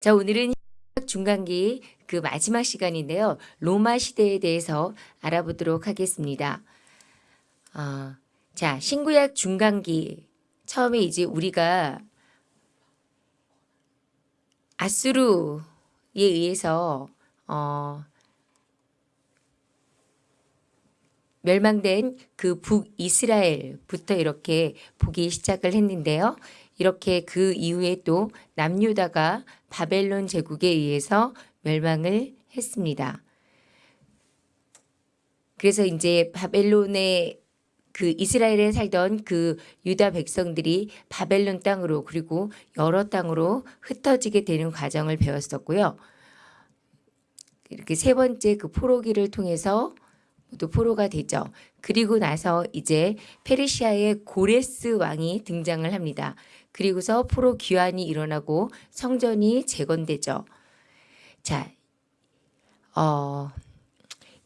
자, 오늘은 중간기 그 마지막 시간인데요. 로마 시대에 대해서 알아보도록 하겠습니다. 어, 자, 신구약 중간기. 처음에 이제 우리가 아수르에 의해서 어, 멸망된 그 북이스라엘부터 이렇게 보기 시작을 했는데요. 이렇게 그 이후에 또 남유다가 바벨론 제국에 의해서 멸망을 했습니다. 그래서 이제 바벨론의 그 이스라엘에 살던 그 유다 백성들이 바벨론 땅으로 그리고 여러 땅으로 흩어지게 되는 과정을 배웠었고요. 이렇게 세 번째 그 포로기를 통해서 모두 포로가 되죠. 그리고 나서 이제 페르시아의 고레스 왕이 등장을 합니다. 그리고서 포로 귀환이 일어나고 성전이 재건되죠. 자, 어,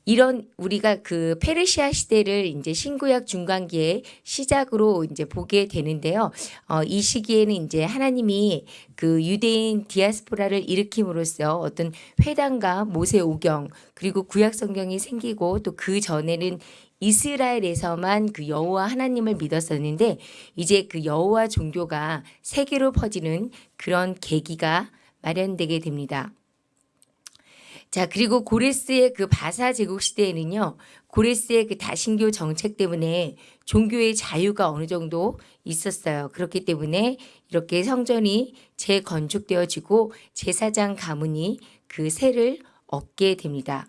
이런 우리가 그 페르시아 시대를 이제 신구약 중간기에 시작으로 이제 보게 되는데요. 어, 이 시기에는 이제 하나님이 그 유대인 디아스포라를 일으킴으로써 어떤 회당과 모세 오경 그리고 구약 성경이 생기고 또 그 전에는 이스라엘에서만 그 여호와 하나님을 믿었었는데 이제 그 여호와 종교가 세계로 퍼지는 그런 계기가 마련되게 됩니다. 자, 그리고 고레스의 그 바사 제국 시대에는요, 고레스의 그 다신교 정책 때문에 종교의 자유가 어느 정도 있었어요. 그렇기 때문에 이렇게 성전이 재건축되어지고 제사장 가문이 그 세를 얻게 됩니다.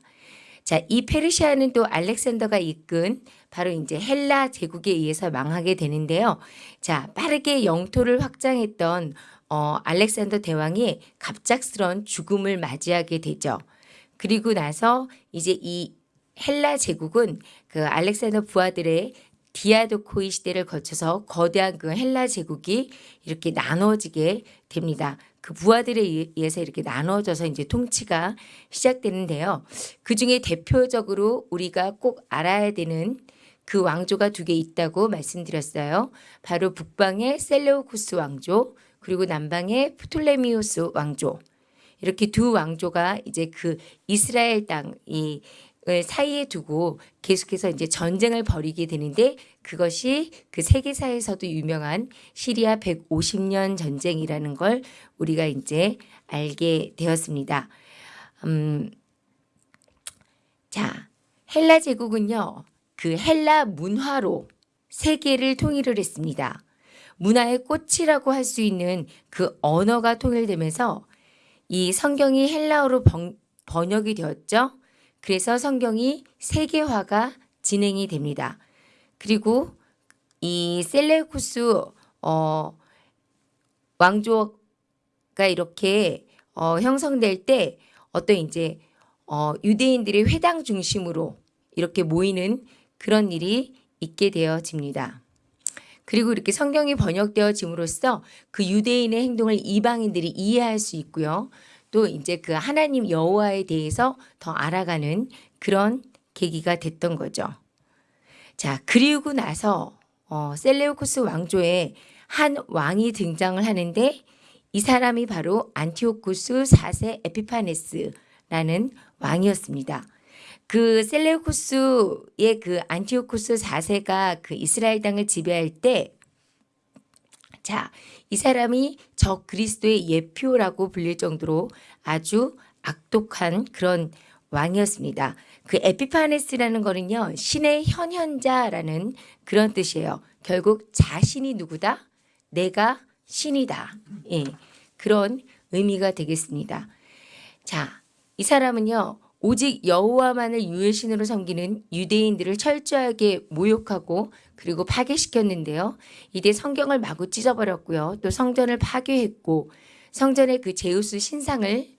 자, 이 페르시아는 또 알렉산더가 이끈 바로 이제 헬라 제국에 의해서 망하게 되는데요. 자, 빠르게 영토를 확장했던 어, 알렉산더 대왕이 갑작스런 죽음을 맞이하게 되죠. 그리고 나서 이제 이 헬라 제국은 그 알렉산더 부하들의 디아도코이 시대를 거쳐서 거대한 그 헬라 제국이 이렇게 나눠지게 됩니다. 그 부하들에 의해서 이렇게 나눠져서 이제 통치가 시작되는데요. 그 중에 대표적으로 우리가 꼭 알아야 되는 그 왕조가 두 개 있다고 말씀드렸어요. 바로 북방의 셀레오쿠스 왕조 그리고 남방의 프톨레미우스 왕조. 이렇게 두 왕조가 이제 그 이스라엘 땅이 사이에 두고 계속해서 이제 전쟁을 벌이게 되는데 그것이 그 세계사에서도 유명한 시리아 150년 전쟁이라는 걸 우리가 이제 알게 되었습니다. 음, 자, 헬라 제국은요, 그 헬라 문화로 세계를 통일을 했습니다. 문화의 꽃이라고 할 수 있는 그 언어가 통일되면서 이 성경이 헬라어로 번, 번역이 되었죠. 그래서 성경이 세계화가 진행이 됩니다. 그리고 이 셀레쿠스 어, 왕조가 이렇게 어, 형성될 때 어떤 이제 어, 유대인들의 회당 중심으로 이렇게 모이는 그런 일이 있게 되어집니다. 그리고 이렇게 성경이 번역되어짐으로써 그 유대인의 행동을 이방인들이 이해할 수 있고요. 또 이제 그 하나님 여호와에 대해서 더 알아가는 그런 계기가 됐던 거죠. 자, 그리고 나서 어, 셀레우코스 왕조에 한 왕이 등장을 하는데 이 사람이 바로 안티오쿠스 4세 에피파네스라는 왕이었습니다. 그 셀레우코스의 그 안티오쿠스 4세가 그 이스라엘 땅을 지배할 때 자, 이 사람이 저 그리스도의 예표라고 불릴 정도로 아주 악독한 그런 왕이었습니다. 그 에피파네스라는 거는요. 신의 현현자라는 그런 뜻이에요. 결국 자신이 누구다? 내가 신이다. 예. 그런 의미가 되겠습니다. 자, 이 사람은요. 오직 여호와만을 유일 신으로 섬기는 유대인들을 철저하게 모욕하고 그리고 파괴시켰는데요. 이때 성경을 마구 찢어버렸고요. 또 성전을 파괴했고 성전의 그 제우스 신상을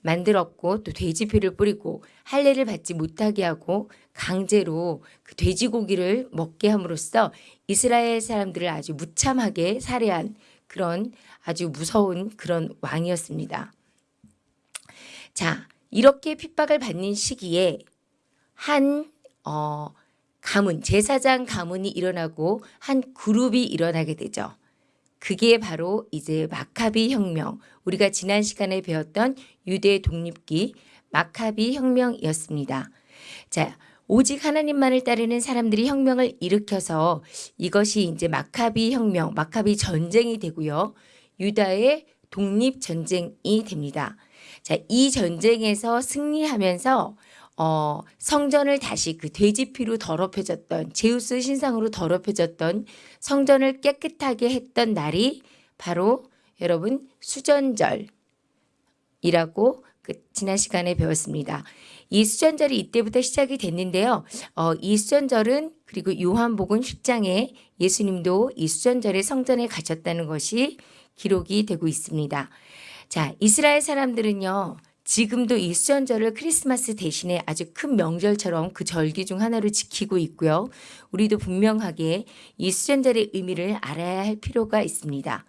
만들었고 또 돼지피를 뿌리고 할례를 받지 못하게 하고 강제로 그 돼지고기를 먹게 함으로써 이스라엘 사람들을 아주 무참하게 살해한 그런 아주 무서운 그런 왕이었습니다. 자, 이렇게 핍박을 받는 시기에 한 어, 가문, 제사장 가문이 일어나고 한 그룹이 일어나게 되죠. 그게 바로 이제 마카비 혁명, 우리가 지난 시간에 배웠던 유대 독립기 마카비 혁명이었습니다. 자, 오직 하나님만을 따르는 사람들이 혁명을 일으켜서 이것이 이제 마카비 혁명, 마카비 전쟁이 되고요. 유다의 독립 전쟁이 됩니다. 자, 이 전쟁에서 승리하면서 어, 성전을 다시 그 돼지피로 더럽혀졌던 제우스 신상으로 더럽혀졌던 성전을 깨끗하게 했던 날이 바로 여러분 수전절이라고 그 지난 시간에 배웠습니다. 이 수전절이 이때부터 시작이 됐는데요. 어, 이 수전절은 그리고 요한복음 10장에 예수님도 이 수전절에 성전에 가셨다는 것이 기록이 되고 있습니다. 자, 이스라엘 사람들은요. 지금도 이 수전절을 크리스마스 대신에 아주 큰 명절처럼 그 절기 중 하나로 지키고 있고요. 우리도 분명하게 이 수전절의 의미를 알아야 할 필요가 있습니다.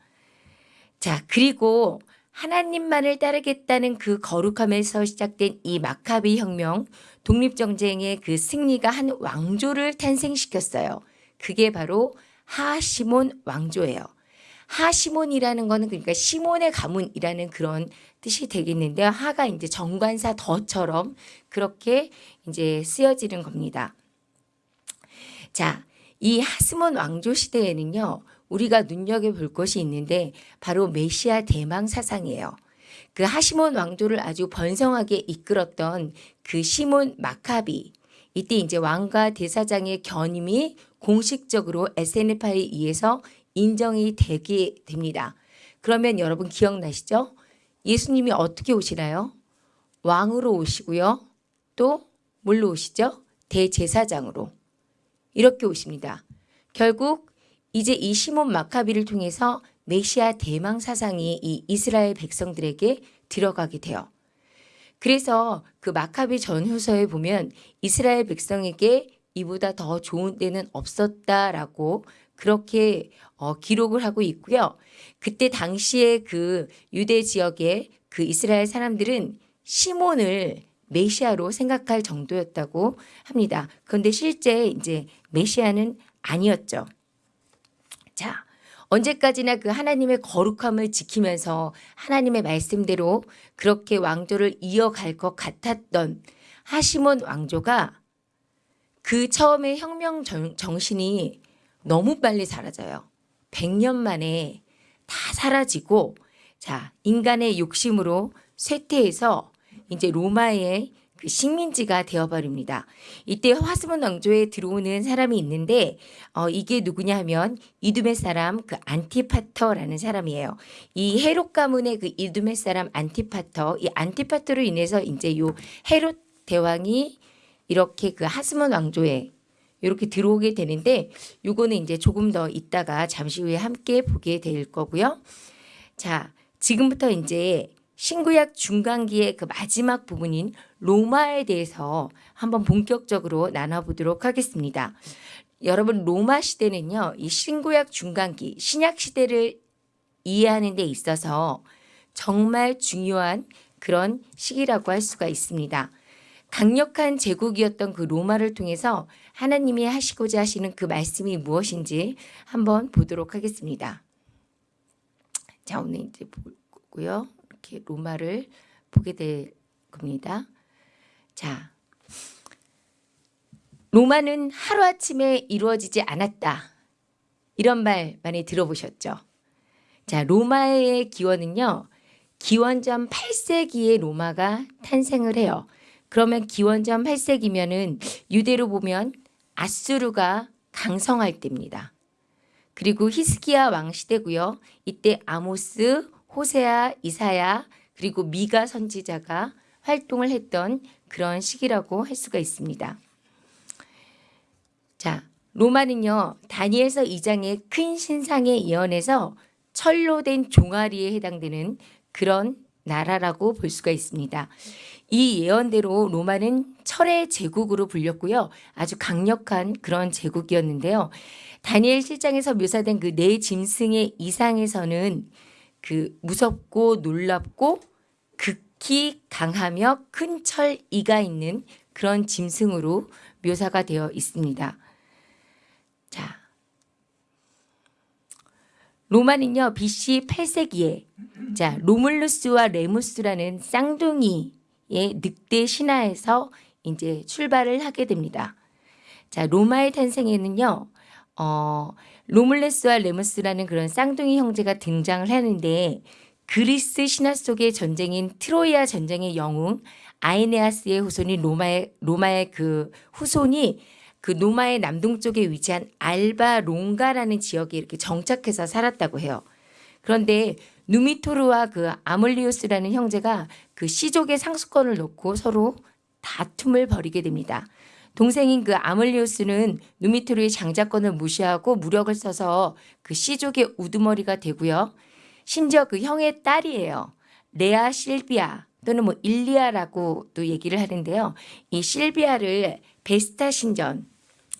자, 그리고 하나님만을 따르겠다는 그 거룩함에서 시작된 이 마카비 혁명, 독립전쟁의 그 승리가 한 왕조를 탄생시켰어요. 그게 바로 하시몬 왕조예요. 하시몬이라는 거는 그러니까 시몬의 가문이라는 그런 뜻이 되겠는데요. 하가 이제 정관사 더처럼 그렇게 이제 쓰여지는 겁니다. 자, 이 하스몬 왕조 시대에는요. 우리가 눈여겨볼 것이 있는데 바로 메시아 대망 사상이에요. 그 하시몬 왕조를 아주 번성하게 이끌었던 그 시몬 마카비 이때 이제 왕과 대사장의 견임이 공식적으로 SNF에 의해서 인정이 되게 됩니다. 그러면 여러분 기억나시죠? 예수님이 어떻게 오시나요? 왕으로 오시고요. 또 뭘로 오시죠? 대제사장으로. 이렇게 오십니다. 결국 이제 이 시몬 마카비를 통해서 메시아 대망 사상이 이 이스라엘 백성들에게 들어가게 돼요. 그래서 그 마카비 전후서에 보면 이스라엘 백성에게 이보다 더 좋은 때는 없었다라고 그렇게 어, 기록을 하고 있고요. 그때 당시에 그 유대 지역의 그 이스라엘 사람들은 시몬을 메시아로 생각할 정도였다고 합니다. 그런데 실제 이제 메시아는 아니었죠. 자, 언제까지나 그 하나님의 거룩함을 지키면서 하나님의 말씀대로 그렇게 왕조를 이어갈 것 같았던 하시몬 왕조가 그 처음에 혁명 정신이 너무 빨리 사라져요. 100년 만에 다 사라지고 자 인간의 욕심으로 쇠퇴해서 이제 로마의 그 식민지가 되어버립니다. 이때 화스몬 왕조에 들어오는 사람이 있는데 어, 이게 누구냐 하면 이두메 사람 그 안티파터라는 사람이에요. 이 헤롯 가문의 그 이두메 사람 안티파터 이 안티파터로 인해서 이제 요 헤롯 대왕이 이렇게 그 하스몬 왕조에 이렇게 들어오게 되는데 요거는 이제 조금 더 있다가 잠시 후에 함께 보게 될 거고요. 자, 지금부터 이제 신구약 중간기의 그 마지막 부분인 로마에 대해서 한번 본격적으로 나눠보도록 하겠습니다. 여러분 로마 시대는요. 이 신구약 중간기 신약 시대를 이해하는 데 있어서 정말 중요한 그런 시기라고 할 수가 있습니다. 강력한 제국이었던 그 로마를 통해서 하나님이 하시고자 하시는 그 말씀이 무엇인지 한번 보도록 하겠습니다. 자, 오늘 이제 보고요. 이렇게 로마를 보게 될 겁니다. 자, 로마는 하루아침에 이루어지지 않았다. 이런 말 많이 들어보셨죠? 자, 로마의 기원은요. 기원전 8세기에 로마가 탄생을 해요. 그러면 기원전 8세기면은 유대로 보면 아수르가 강성할 때입니다. 그리고 히스기야 왕 시대고요. 이때 아모스, 호세아, 이사야 그리고 미가 선지자가 활동을 했던 그런 시기라고 할 수가 있습니다. 자, 로마는요. 다니엘서 2장의 큰 신상의 예언에서 철로 된 종아리에 해당되는 그런 나라라고 볼 수가 있습니다. 이 예언대로 로마는 철의 제국으로 불렸고요. 아주 강력한 그런 제국이었는데요. 다니엘 실장에서 묘사된 그 네 짐승의 이상에서는 그 무섭고 놀랍고 극히 강하며 큰 철 이가 있는 그런 짐승으로 묘사가 되어 있습니다. 자, 로마는요 BC 8세기에 자 로물루스와 레무스라는 쌍둥이의 늑대 신화에서 이제 출발을 하게 됩니다. 자 로마의 탄생에는요 어, 로물레스와 레무스라는 그런 쌍둥이 형제가 등장을 하는데 그리스 신화 속의 전쟁인 트로이아 전쟁의 영웅 아이네아스의 후손인 로마의 로마의 그 후손이 그 로마의 남동쪽에 위치한 알바 롱가라는 지역에 이렇게 정착해서 살았다고 해요. 그런데 누미토르와 그 아몰리우스라는 형제가 그 시족의 상수권을 놓고 서로 다툼을 벌이게 됩니다. 동생인 그 아몰리우스는 누미토르의 장자권을 무시하고 무력을 써서 그 시족의 우두머리가 되고요. 심지어 그 형의 딸이에요. 레아 실비아 또는 뭐 일리아라고 또 얘기를 하는데요. 이 실비아를 베스타 신전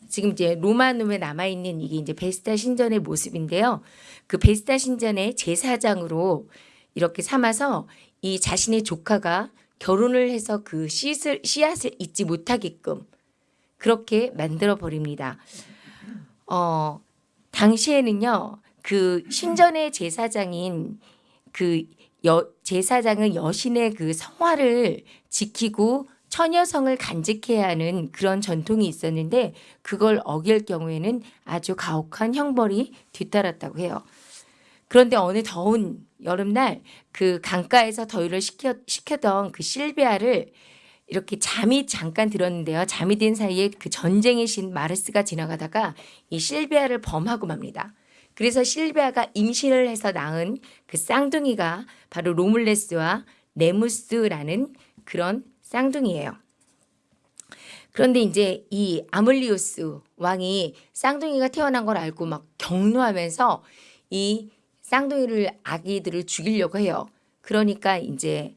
지금 이제 로마눔에 남아 있는 이게 이제 베스타 신전의 모습인데요. 그 베스타 신전의 제사장으로 이렇게 삼아서 이 자신의 조카가 결혼을 해서 그 씨앗을, 씨앗을 잊지 못하게끔 그렇게 만들어 버립니다. 어, 당시에는요, 그 신전의 제사장인 그 여, 제사장은 여신의 그 성화를 지키고 처녀성을 간직해야 하는 그런 전통이 있었는데 그걸 어길 경우에는 아주 가혹한 형벌이 뒤따랐다고 해요. 그런데 어느 더운 여름날 그 강가에서 더위를 식혀, 식혀던 그 실비아를 이렇게 잠이 잠깐 들었는데요. 잠이 든 사이에 그 전쟁의 신 마르스가 지나가다가 이 실비아를 범하고 맙니다. 그래서 실비아가 임신을 해서 낳은 그 쌍둥이가 바로 로물레스와 네무스라는 그런 쌍둥이에요. 그런데 이제 이 아물리우스 왕이 쌍둥이가 태어난 걸 알고 막 경노하면서 이 쌍둥이를 아기들을 죽이려고 해요. 그러니까 이제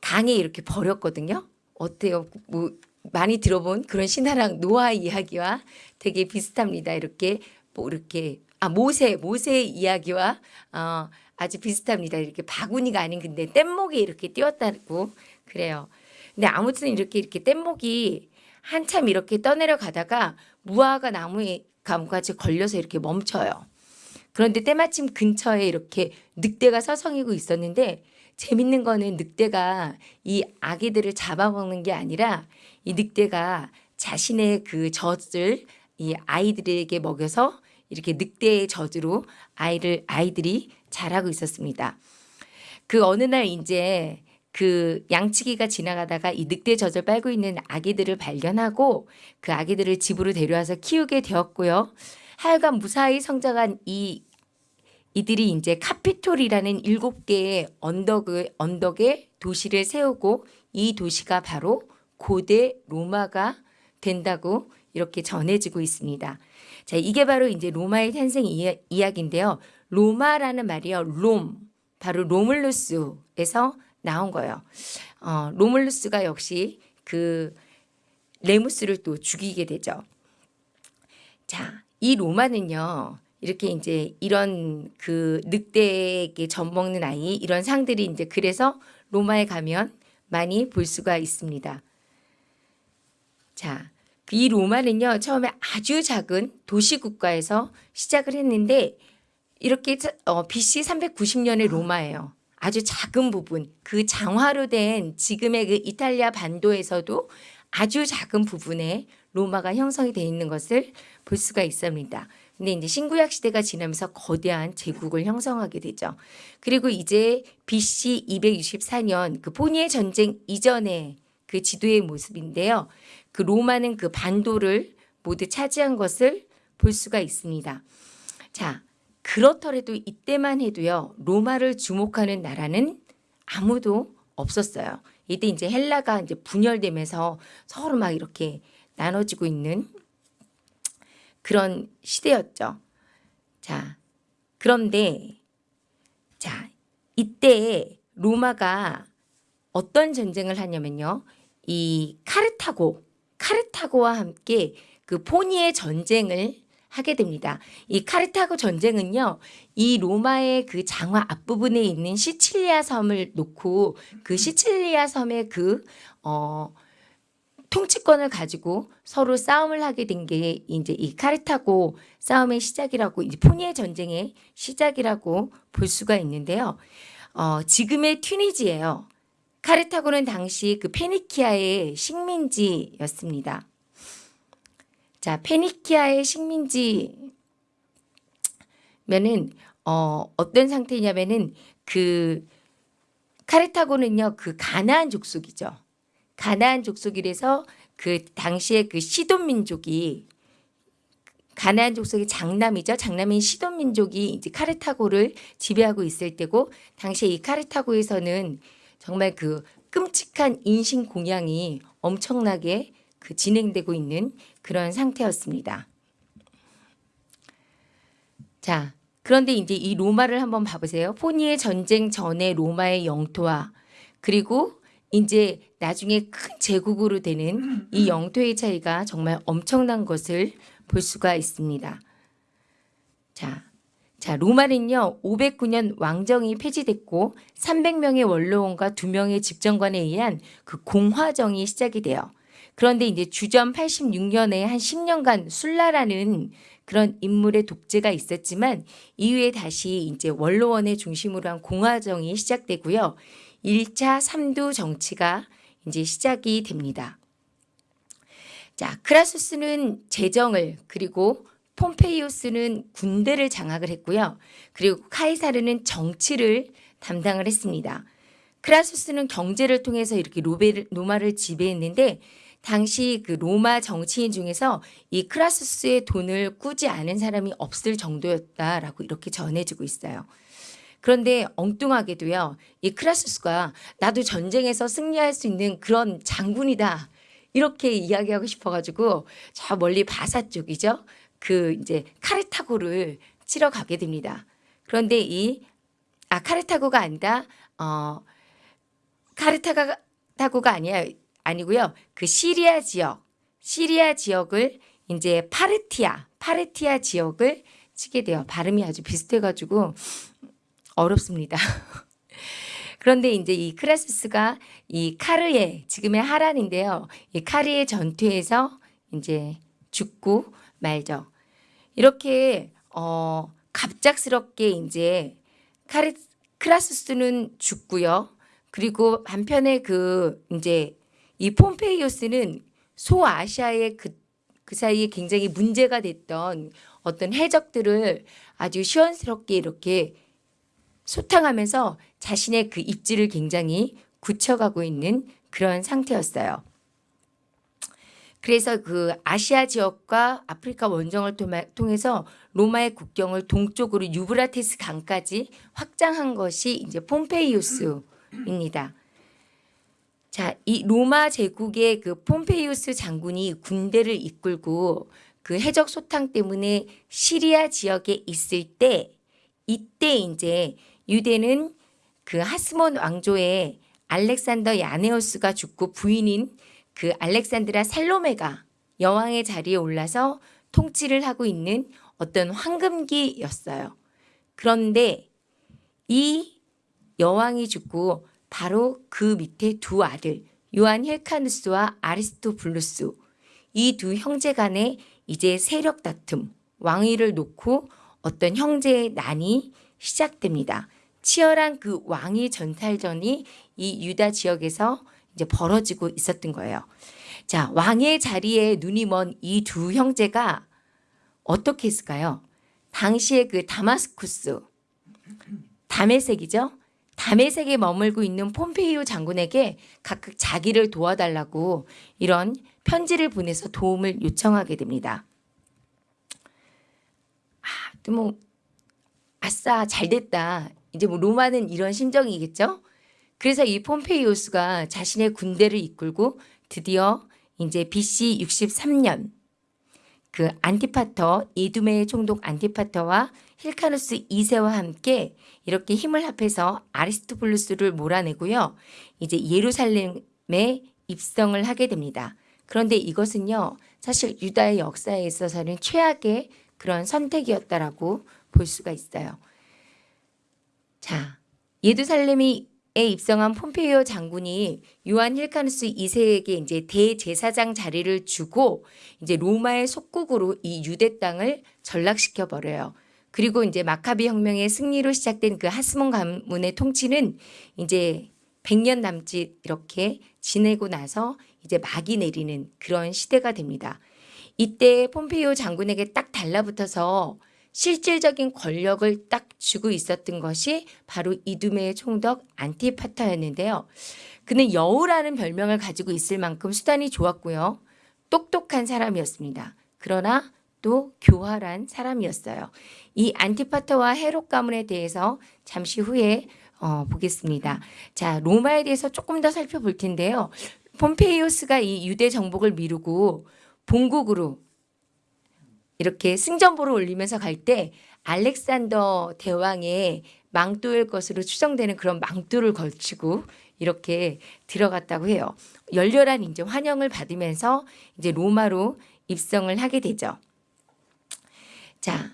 강에 이렇게 버렸거든요. 어때요? 뭐 많이 들어본 그런 신화랑 노아 이야기와 되게 비슷합니다. 이렇게 뭐 이렇게 아 모세 모세의 이야기와 어, 아주 비슷합니다. 이렇게 바구니가 아닌 근데 뗏목이 이렇게 띄었다고 그래요. 근데 아무튼 이렇게 이렇게 뗏목이 한참 이렇게 떠내려 가다가 무화과 나무에 감까지 걸려서 이렇게 멈춰요. 그런데 때마침 근처에 이렇게 늑대가 서성이고 있었는데 재밌는 거는 늑대가 이 아기들을 잡아먹는 게 아니라 이 늑대가 자신의 그 젖을 이 아이들에게 먹여서 이렇게 늑대의 젖으로 아이를 아이들이 자라고 있었습니다. 그 어느 날 이제 그 양치기가 지나가다가 이 늑대 젖을 빨고 있는 아기들을 발견하고 그 아기들을 집으로 데려와서 키우게 되었고요. 하여간 무사히 성장한 이 이들이 이제 카피톨이라는 일곱 개의 언덕을 언덕에 도시를 세우고 이 도시가 바로 고대 로마가 된다고 이렇게 전해지고 있습니다. 자, 이게 바로 이제 로마의 탄생 이야, 이야기인데요. 로마라는 말이요. 롬, 바로 로물루스에서 나온 거예요. 어, 로물루스가 역시 그 레무스를 또 죽이게 되죠. 자, 이 로마는요. 이렇게 이제 이런 그 늑대에게 젖먹는 아이 이런 상들이 이제 그래서 로마에 가면 많이 볼 수가 있습니다. 자, 이 로마는요 처음에 아주 작은 도시 국가에서 시작을 했는데 이렇게 어, BC 390년의 로마예요. 아주 작은 부분 그 장화로 된 지금의 그 이탈리아 반도에서도 아주 작은 부분에 로마가 형성이 되어 있는 것을 볼 수가 있습니다. 근데 이제 신구약 시대가 지나면서 거대한 제국을 형성하게 되죠. 그리고 이제 BC 264년 그 포니의 전쟁 이전의 그 지도의 모습인데요. 그 로마는 그 반도를 모두 차지한 것을 볼 수가 있습니다. 자, 그렇더라도 이때만 해도요. 로마를 주목하는 나라는 아무도 없었어요. 이때 이제 헬라가 이제 분열되면서 서로 막 이렇게 나눠지고 있는 그런 시대였죠. 자, 그런데 자, 이때 로마가 어떤 전쟁을 하냐면요. 이 카르타고, 카르타고와 함께 그 포니의 전쟁을 하게 됩니다. 이 카르타고 전쟁은요, 이 로마의 그 장화 앞부분에 있는 시칠리아 섬을 놓고 그 시칠리아 섬의 그, 어, 통치권을 가지고 서로 싸움을 하게 된 게 이제 이 카르타고 싸움의 시작이라고 이제 포니의 전쟁의 시작이라고 볼 수가 있는데요. 어, 지금의 튀니지예요. 카르타고는 당시 그 페니키아의 식민지였습니다. 자, 페니키아의 식민지면은 어, 어떤 상태냐면은 그 카르타고는요 그 가나안 족속이죠. 가나안 족속이라서 그 당시에 그 시돈 민족이 가나안 족속의 장남이죠. 장남인 시돈 민족이 이제 카르타고를 지배하고 있을 때고 당시에 이 카르타고에서는 정말 그 끔찍한 인신 공양이 엄청나게 그 진행되고 있는 그런 상태였습니다. 자, 그런데 이제 이 로마를 한번 봐보세요. 포니의 전쟁 전에 로마의 영토와 그리고 이제 나중에 큰 제국으로 되는 이 영토의 차이가 정말 엄청난 것을 볼 수가 있습니다. 자, 자 로마는요 509년 왕정이 폐지됐고 300명의 원로원과 2명의 집정관에 의한 그 공화정이 시작이 돼요. 그런데 이제 주전 86년에 한 10년간 술라라는 그런 인물의 독재가 있었지만 이후에 다시 이제 원로원의 중심으로 한 공화정이 시작되고요. 1차 3두 정치가 이제 시작이 됩니다. 자, 크라수스는 재정을 그리고 폼페이오스는 군대를 장악을 했고요. 그리고 카이사르는 정치를 담당을 했습니다. 크라수스는 경제를 통해서 이렇게 로베를, 로마를 지배했는데 당시 그 로마 정치인 중에서 이 크라수스의 돈을 꾸지 않은 사람이 없을 정도였다라고 이렇게 전해지고 있어요. 그런데 엉뚱하게도요, 이 크라수스가 나도 전쟁에서 승리할 수 있는 그런 장군이다. 이렇게 이야기하고 싶어가지고 저 멀리 바사 쪽이죠. 그 이제 카르타고를 치러 가게 됩니다. 그런데 이, 아, 카르타고가 아니다. 어, 카르타고가 아니야. 아니고요. 그 시리아 지역, 시리아 지역을 이제 파르티아, 파르티아 지역을 치게 돼요. 발음이 아주 비슷해가지고 어렵습니다. 그런데 이제 이 크라스스가 이 카르의 지금의 하란인데요. 이 카르의 전투에서 이제 죽고 말죠. 이렇게 어 갑작스럽게 이제 카르 크라스스는 죽고요. 그리고 한편에 그 이제 이 폼페이오스는 소아시아의 그, 그 사이에 굉장히 문제가 됐던 어떤 해적들을 아주 시원스럽게 이렇게 소탕하면서 자신의 그 입지를 굉장히 굳혀가고 있는 그런 상태였어요. 그래서 그 아시아 지역과 아프리카 원정을 통해서 로마의 국경을 동쪽으로 유브라테스 강까지 확장한 것이 이제 폼페이우스입니다. 자, 이 로마 제국의 그 폼페이우스 장군이 군대를 이끌고 그 해적 소탕 때문에 시리아 지역에 있을 때 이때 이제 유대는 그 하스몬 왕조의 알렉산더 야네오스가 죽고 부인인 그 알렉산드라 살로메가 여왕의 자리에 올라서 통치를 하고 있는 어떤 황금기였어요. 그런데 이 여왕이 죽고 바로 그 밑에 두 아들 요한 헬카누스와 아리스토블루스 이 두 형제 간에 이제 세력 다툼 왕위를 놓고 어떤 형제의 난이 시작됩니다. 치열한 그 왕위 전탈전이 이 유다 지역에서 이제 벌어지고 있었던 거예요. 자, 왕의 자리에 눈이 먼 이 두 형제가 어떻게 했을까요? 당시에 그 다마스쿠스, 담에색이죠? 담에색에 머물고 있는 폼페이오 장군에게 각각 자기를 도와달라고 이런 편지를 보내서 도움을 요청하게 됩니다. 아, 뭐 아싸 잘 됐다. 이제 뭐 로마는 이런 심정이겠죠? 그래서 이 폼페이오스가 자신의 군대를 이끌고 드디어 이제 BC 63년 그 안티파터 이두메의 총독 안티파터와 힐카누스 2세와 함께 이렇게 힘을 합해서 아리스토블루스를 몰아내고요. 이제 예루살렘에 입성을 하게 됩니다. 그런데 이것은요. 사실 유다의 역사에 있어서는 최악의 그런 선택이었다라고 볼 수가 있어요. 자, 예루살렘이 입성한 폼페이오 장군이 요한 힐카누스 2세에게 이제 대제사장 자리를 주고 이제 로마의 속국으로 이 유대 땅을 전락시켜 버려요. 그리고 이제 마카비 혁명의 승리로 시작된 그 하스몬 가문의 통치는 이제 100년 남짓 이렇게 지내고 나서 이제 막이 내리는 그런 시대가 됩니다. 이때 폼페이오 장군에게 딱 달라붙어서 실질적인 권력을 딱 쥐고 있었던 것이 바로 이두메의 총독 안티파터였는데요. 그는 여우라는 별명을 가지고 있을 만큼 수단이 좋았고요. 똑똑한 사람이었습니다. 그러나 또 교활한 사람이었어요. 이 안티파터와 헤롯 가문에 대해서 잠시 후에 어, 보겠습니다. 자, 로마에 대해서 조금 더 살펴볼 텐데요. 폼페이오스가 이 유대 정복을 미루고 본국으로 이렇게 승전보를 올리면서 갈 때 알렉산더 대왕의 망토일 것으로 추정되는 그런 망토를 걸치고 이렇게 들어갔다고 해요. 열렬한 이제 환영을 받으면서 이제 로마로 입성을 하게 되죠. 자,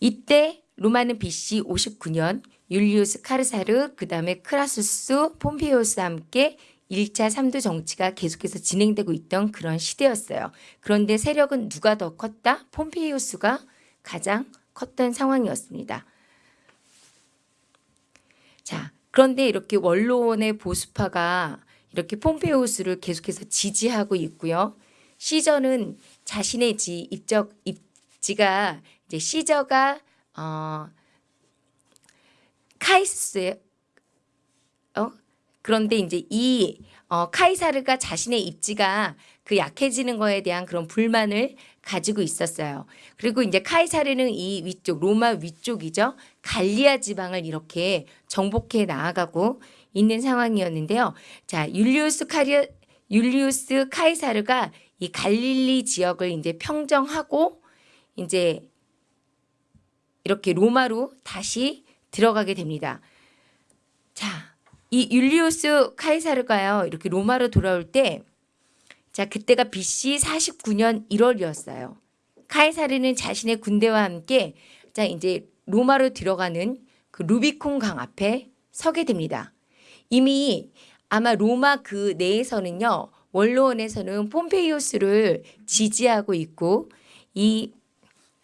이때 로마는 BC 59년 율리우스 카르사르 그 다음에 크라수스 폼페이오스와 함께 1차 3두 정치가 계속해서 진행되고 있던 그런 시대였어요. 그런데 세력은 누가 더 컸다? 폼페이오스가 가장 컸던 상황이었습니다. 자, 그런데 이렇게 원로원의 보수파가 이렇게 폼페이오스를 계속해서 지지하고 있고요. 시저는 자신의 지 입적 입지가 이제 시저가 어 카이스의 어 그런데 이제 이 어, 카이사르가 자신의 입지가 그 약해지는 거에 대한 그런 불만을 가지고 있었어요. 그리고 이제 카이사르는 이 위쪽 로마 위쪽이죠. 갈리아 지방을 이렇게 정복해 나아가고 있는 상황이었는데요. 자, 율리우스 카리 율리우스 카이사르가 이 갈릴리 지역을 이제 평정하고 이제 이렇게 로마로 다시 들어가게 됩니다. 자, 이 율리우스 카이사르가요. 이렇게 로마로 돌아올 때 자, 그때가 BC 49년 1월이었어요. 카이사르는 자신의 군대와 함께 자, 이제 로마로 들어가는 그 루비콘 강 앞에 서게 됩니다. 이미 아마 로마 그 내에서는요. 원로원에서는 폼페이오스를 지지하고 있고 이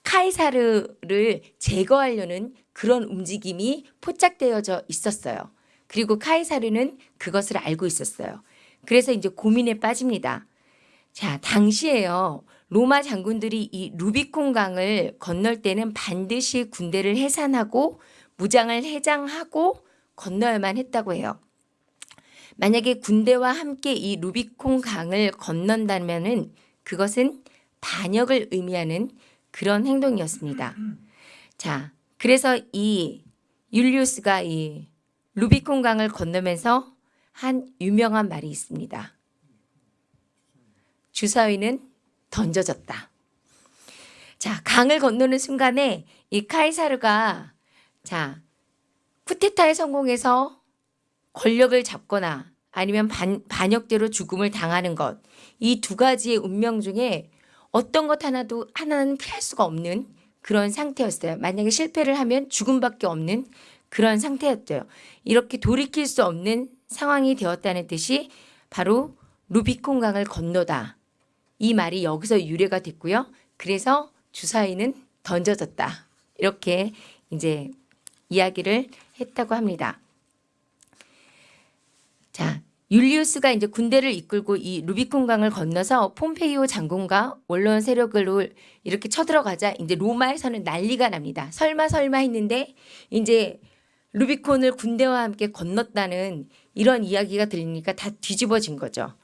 카이사르를 제거하려는 그런 움직임이 포착되어져 있었어요. 그리고 카이사르는 그것을 알고 있었어요. 그래서 이제 고민에 빠집니다. 자, 당시에요. 로마 장군들이 이 루비콘 강을 건널 때는 반드시 군대를 해산하고 무장을 해장하고 건너야만 했다고 해요. 만약에 군대와 함께 이 루비콘 강을 건넌다면은 그것은 반역을 의미하는 그런 행동이었습니다. 자, 그래서 이 율리우스가 이 루비콘 강을 건너면서 한 유명한 말이 있습니다. 주사위는 던져졌다. 자, 강을 건너는 순간에 이 카이사르가 자, 쿠데타에 성공해서 권력을 잡거나 아니면 반, 반역대로 죽음을 당하는 것. 이 두 가지의 운명 중에 어떤 것 하나도 하나는 피할 수가 없는 그런 상태였어요. 만약에 실패를 하면 죽음밖에 없는 그런 상태였죠. 이렇게 돌이킬 수 없는 상황이 되었다는 뜻이 바로 루비콘 강을 건너다. 이 말이 여기서 유래가 됐고요. 그래서 주사위는 던져졌다. 이렇게 이제 이야기를 했다고 합니다. 자, 율리우스가 이제 군대를 이끌고 이 루비콘 강을 건너서 폼페이오 장군과 원로원 세력을 이렇게 쳐들어가자 이제 로마에서는 난리가 납니다. 설마 설마 했는데 이제 루비콘을 군대와 함께 건넜다는 이런 이야기가 들리니까 다 뒤집어진 거죠.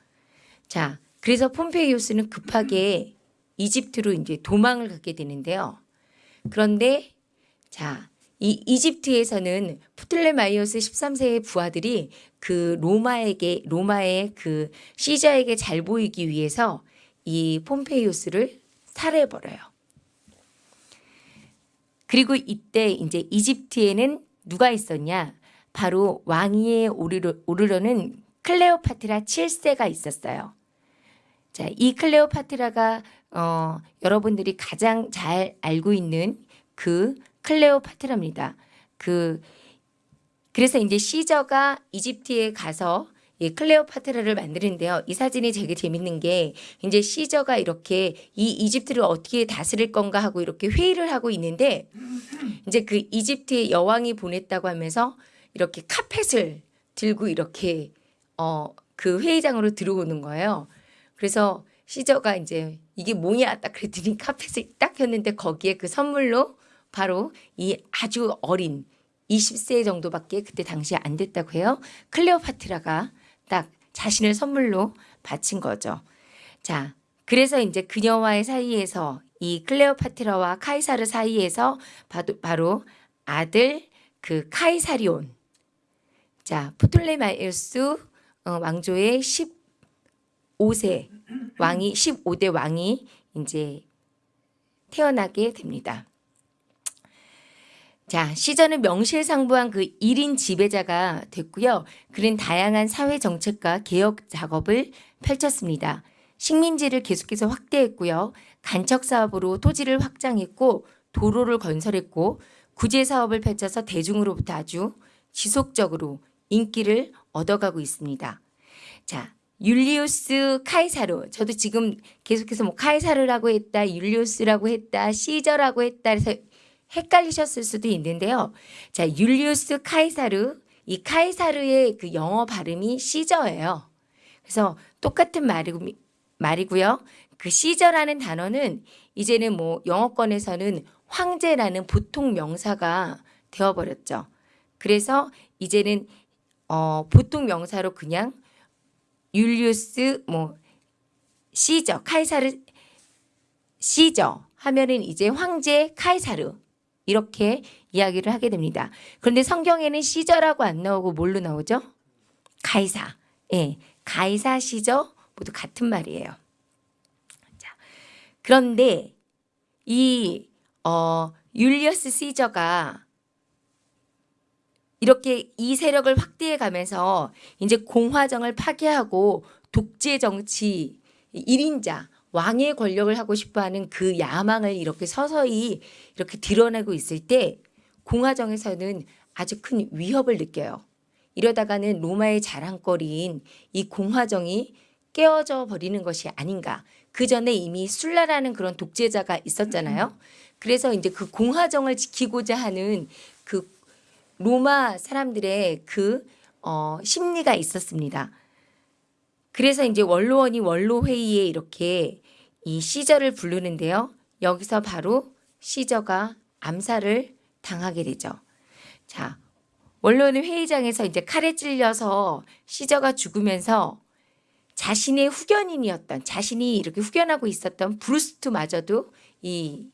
자, 그래서 폼페이오스는 급하게 이집트로 이제 도망을 가게 되는데요. 그런데 자, 이 이집트에서는 프틀레마이오스 13세의 부하들이 그 로마에게 로마의 그 시저에게 잘 보이기 위해서 이 폼페이오스를 살해해 버려요. 그리고 이때 이제 이집트에는 누가 있었냐? 바로 왕위에 오르려, 오르려 는 클레오파트라 7세가 있었어요. 자, 이 클레오파트라가 어, 여러분들이 가장 잘 알고 있는 그 클레오파트라입니다. 그 그래서 이제 시저가 이집트에 가서 이 클레오파트라를 만드는데요. 이 사진이 되게 재밌는 게 이제 시저가 이렇게 이 이집트를 어떻게 다스릴 건가 하고 이렇게 회의를 하고 있는데 이제 그 이집트의 여왕이 보냈다고 하면서 이렇게 카펫을 들고 이렇게 어 그 회의장으로 들어오는 거예요. 그래서 시저가 이제 이게 뭐냐 딱 그랬더니 카펫을 딱 폈는데 거기에 그 선물로 바로 이 아주 어린 20세 정도밖에 그때 당시에 안 됐다고 해요. 클레오파트라가 딱 자신을 선물로 바친 거죠. 자, 그래서 이제 그녀와의 사이에서 이 클레오파트라와 카이사르 사이에서 바로, 아들 그 카이사리온. 자, 프톨레마이오스 어, 왕조의 15세 왕이 15대 왕이 이제 태어나게 됩니다. 자, 시저는 명실상부한 그 1인 지배자가 됐고요. 그는 다양한 사회 정책과 개혁 작업을 펼쳤습니다. 식민지를 계속해서 확대했고요. 간척 사업으로 토지를 확장했고 도로를 건설했고 구제 사업을 펼쳐서 대중으로부터 아주 지속적으로 인기를 얻어가고 있습니다. 자, 율리우스 카이사르. 저도 지금 계속해서 뭐 카이사르라고 했다, 율리우스라고 했다, 시저라고 했다 해서 헷갈리셨을 수도 있는데요. 자, 율리우스 카이사르. 이 카이사르의 그 영어 발음이 시저예요. 그래서 똑같은 말이, 말이고요. 그 시저라는 단어는 이제는 뭐 영어권에서는 황제라는 보통 명사가 되어버렸죠. 그래서 이제는 어, 보통 명사로 그냥 율리우스 뭐 시저 카이사르 시저 하면은 이제 황제 카이사르 이렇게 이야기를 하게 됩니다. 그런데 성경에는 시저라고 안 나오고 뭘로 나오죠? 가이사. 예. 가이사 시저 모두 같은 말이에요. 자. 그런데 이 어, 율리어스 시저가 이렇게 이 세력을 확대해 가면서 이제 공화정을 파괴하고 독재 정치 1인자 왕의 권력을 하고 싶어 하는 그 야망을 이렇게 서서히 이렇게 드러내고 있을 때 공화정에서는 아주 큰 위협을 느껴요. 이러다가는 로마의 자랑거리인 이 공화정이 깨어져 버리는 것이 아닌가. 그 전에 이미 술라라는 그런 독재자가 있었잖아요. 그래서 이제 그 공화정을 지키고자 하는 그 로마 사람들의 그 어, 심리가 있었습니다. 그래서 이제 원로원이 원로 회의에 이렇게 이 시저를 부르는데요. 여기서 바로 시저가 암살을 당하게 되죠. 자, 원로원 회의장에서 이제 칼에 찔려서 시저가 죽으면서 자신의 후견인이었던 자신이 이렇게 후견하고 있었던 브루투스마저도 이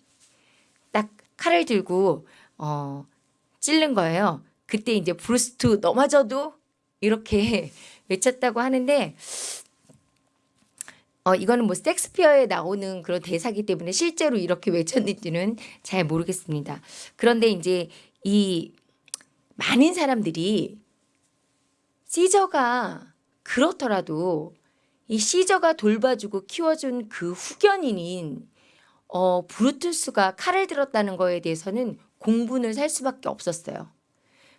딱 칼을 들고 어 찔른 거예요. 그때 이제 브루투스 너마저도 이렇게 외쳤다고 하는데 어 이거는 뭐 섹스피어에 나오는 그런 대사기 때문에 실제로 이렇게 외쳤는지는 잘 모르겠습니다. 그런데 이제 이 많은 사람들이 시저가 그렇더라도 이 시저가 돌봐주고 키워준 그 후견인인 어, 브루투스가 칼을 들었다는 거에 대해서는 공분을 살 수밖에 없었어요.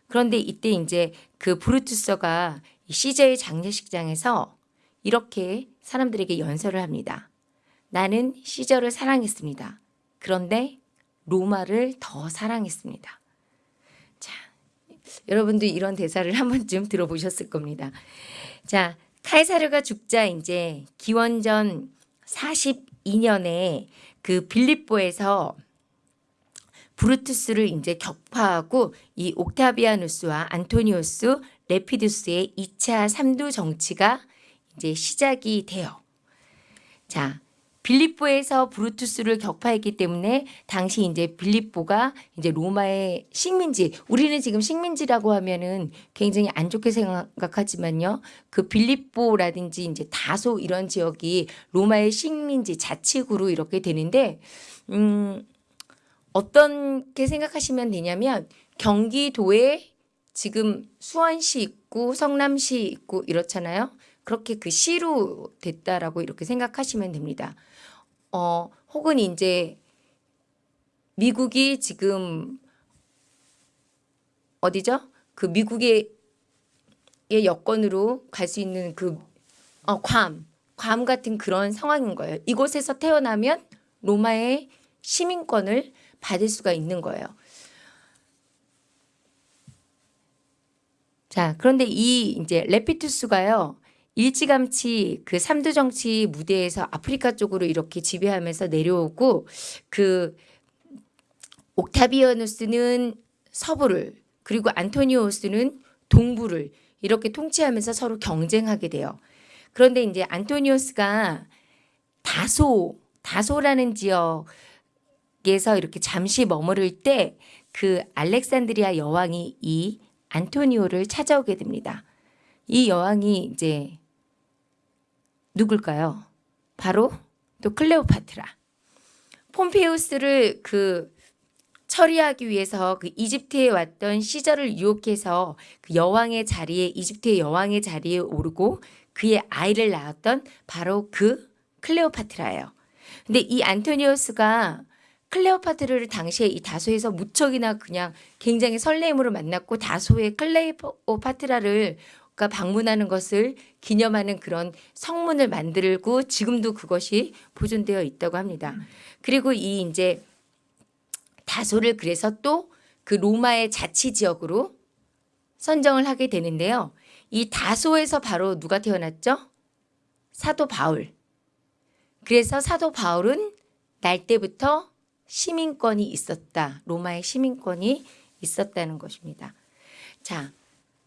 그런데 이때 이제 그 브루투스가 시저의 장례식장에서 이렇게 사람들에게 연설을 합니다. 나는 시저를 사랑했습니다. 그런데 로마를 더 사랑했습니다. 자, 여러분도 이런 대사를 한 번쯤 들어보셨을 겁니다. 자, 카이사르가 죽자 이제 기원전 42년에 그 빌립보에서 브루투스를 이제 격파하고 이 옥타비아누스와 안토니우스 레피두스의 2차 삼두 정치가 이제 시작이 돼요. 자, 빌립보에서 브루투스를 격파했기 때문에 당시 이제 빌립보가 이제 로마의 식민지, 우리는 지금 식민지라고 하면은 굉장히 안 좋게 생각하지만요. 그 빌립보라든지 이제 다소 이런 지역이 로마의 식민지 자치구로 이렇게 되는데, 음, 어떻게 생각하시면 되냐면 경기도에 지금 수원시 있고 성남시 있고 이렇잖아요. 그렇게 그 시로 됐다라고 이렇게 생각하시면 됩니다. 어, 혹은 이제 미국이 지금 어디죠? 그 미국의 의 여건으로 갈 수 있는 그 어, 괌, 괌 같은 그런 상황인 거예요. 이곳에서 태어나면 로마의 시민권을 받을 수가 있는 거예요. 자, 그런데 이 이제 레피투스가요. 일찌감치 그 삼두 정치 무대에서 아프리카 쪽으로 이렇게 지배하면서 내려오고 그 옥타비아누스는 서부를 그리고 안토니오스는 동부를 이렇게 통치하면서 서로 경쟁하게 돼요. 그런데 이제 안토니오스가 다소 다소라는 지역에서 이렇게 잠시 머무를 때 그 알렉산드리아 여왕이 이 안토니오를 찾아오게 됩니다. 이 여왕이 이제 누굴까요? 바로 또 클레오파트라. 폼페우스를 그 처리하기 위해서 그 이집트에 왔던 시절을 유혹해서 그 여왕의 자리에 이집트의 여왕의 자리에 오르고 그의 아이를 낳았던 바로 그 클레오파트라예요. 근데 이 안토니오스가 클레오파트라를 당시에 이 다소에서 무척이나 그냥 굉장히 설레임으로 만났고 다소의 클레오파트라를 가 방문하는 것을 기념하는 그런 성문을 만들고 지금도 그것이 보존되어 있다고 합니다. 그리고 이 이제 다소를 그래서 또 그 로마의 자치 지역으로 선정을 하게 되는데요. 이 다소에서 바로 누가 태어났죠? 사도 바울. 그래서 사도 바울은 날 때부터 시민권이 있었다. 로마의 시민권이 있었다는 것입니다. 자,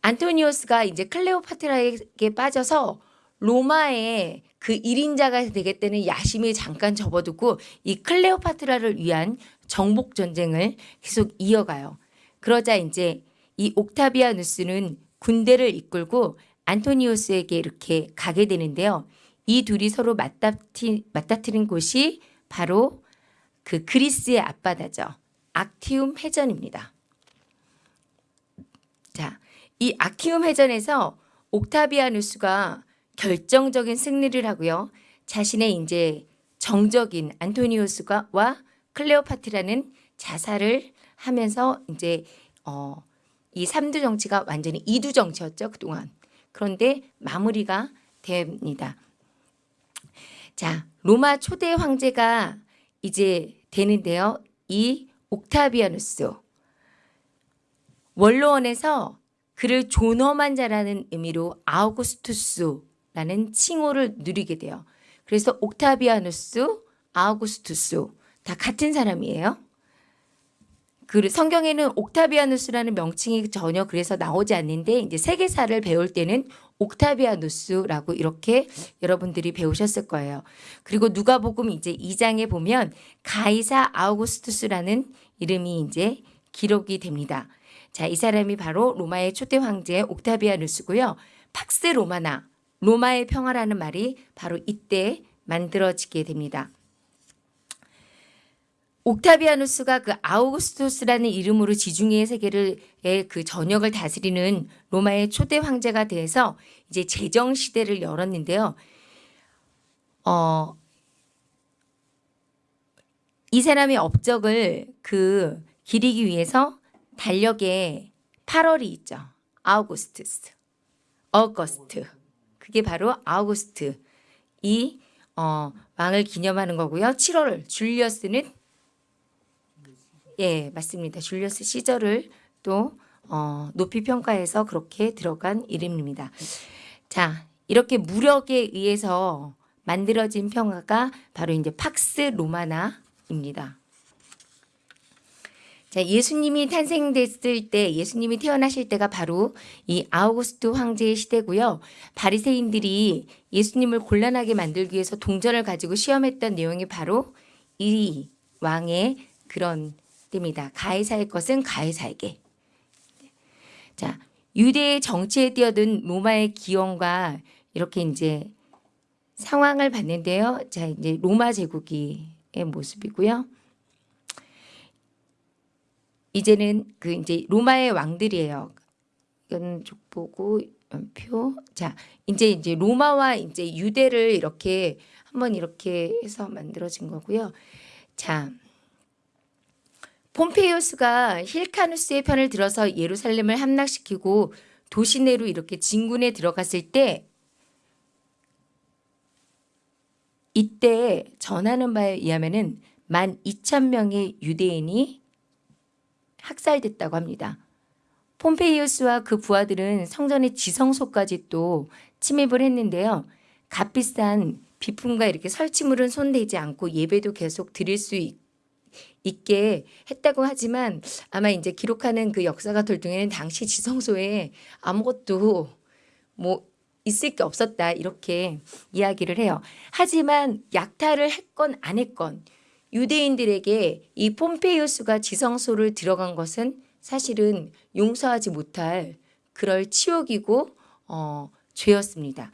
안토니오스가 이제 클레오파트라에게 빠져서 로마의 그 1인자가 되겠다는 야심에 잠깐 접어두고 이 클레오파트라를 위한 정복 전쟁을 계속 이어가요. 그러자 이제 이 옥타비아누스는 군대를 이끌고 안토니오스에게 이렇게 가게 되는데요. 이 둘이 서로 맞다트, 맞다트린 곳이 바로 그 그리스의 앞바다죠. 악티움 해전입니다. 자, 이 아키움 해전에서 옥타비아누스가 결정적인 승리를 하고요. 자신의 이제 정적인 안토니우스가 와 클레오파트라는 자살을 하면서 이제 어, 이 삼두 정치가 완전히 이두 정치였죠 그동안. 그런데 마무리가 됩니다. 자, 로마 초대 황제가 이제 되는데요. 이 옥타비아누스 원로원에서 그를 존엄한 자라는 의미로 아우구스투스라는 칭호를 누리게 돼요. 그래서 옥타비아누스, 아우구스투스 다 같은 사람이에요. 그 성경에는 옥타비아누스라는 명칭이 전혀 그래서 나오지 않는데 이제 세계사를 배울 때는 옥타비아누스라고 이렇게 여러분들이 배우셨을 거예요. 그리고 누가복음 이제 2장에 보면 가이사 아우구스투스라는 이름이 이제 기록이 됩니다. 자, 이 사람이 바로 로마의 초대 황제 옥타비아누스고요. 팍스 로마나 로마의 평화라는 말이 바로 이때 만들어지게 됩니다. 옥타비아누스가 그 아우구스투스라는 이름으로 지중해 세계를 그 전역을 다스리는 로마의 초대 황제가 돼서 이제 제정 시대를 열었는데요. 어, 이 사람의 업적을 그 기리기 위해서 달력에 8월이 있죠. 아우구스투스, 어거스트. 그게 바로 아우구스트 이 어, 왕을 기념하는 거고요. 7월 줄리어스는 예, 맞습니다. 줄리어스 시절을 또 어, 높이 평가해서 그렇게 들어간 이름입니다. 자, 이렇게 무력에 의해서 만들어진 평화가 바로 이제 팍스 로마나입니다. 자, 예수님이 탄생됐을 때, 예수님이 태어나실 때가 바로 이 아우구스트 황제의 시대고요. 바리새인들이 예수님을 곤란하게 만들기 위해서 동전을 가지고 시험했던 내용이 바로 이 왕의 그런 때입니다. 가해사의 것은 가해사에게. 자, 유대의 정치에 뛰어든 로마의 기원과 이렇게 이제 상황을 봤는데요. 자, 이제 로마 제국의 모습이고요. 이제는 그 이제 로마의 왕들이에요. 이건 족보고 연표. 자, 이제 이제 로마와 이제 유대를 이렇게 한번 이렇게 해서 만들어진 거고요. 자, 폼페이오스가 힐카누스의 편을 들어서 예루살렘을 함락시키고 도시 내로 이렇게 진군에 들어갔을 때 이때 전하는 바에 의하면은 만 2천 명의 유대인이 학살됐다고 합니다. 폼페이우스와 그 부하들은 성전의 지성소까지 또 침입을 했는데요. 값비싼 비품과 이렇게 설치물은 손대지 않고 예배도 계속 드릴 수 있, 있게 했다고 하지만 아마 이제 기록하는 그 역사가 돌통에는 당시 지성소에 아무것도 뭐 있을 게 없었다 이렇게 이야기를 해요. 하지만 약탈을 했건 안 했건 유대인들에게 이 폼페이우스가 지성소를 들어간 것은 사실은 용서하지 못할 그럴 치욕이고 어, 죄였습니다.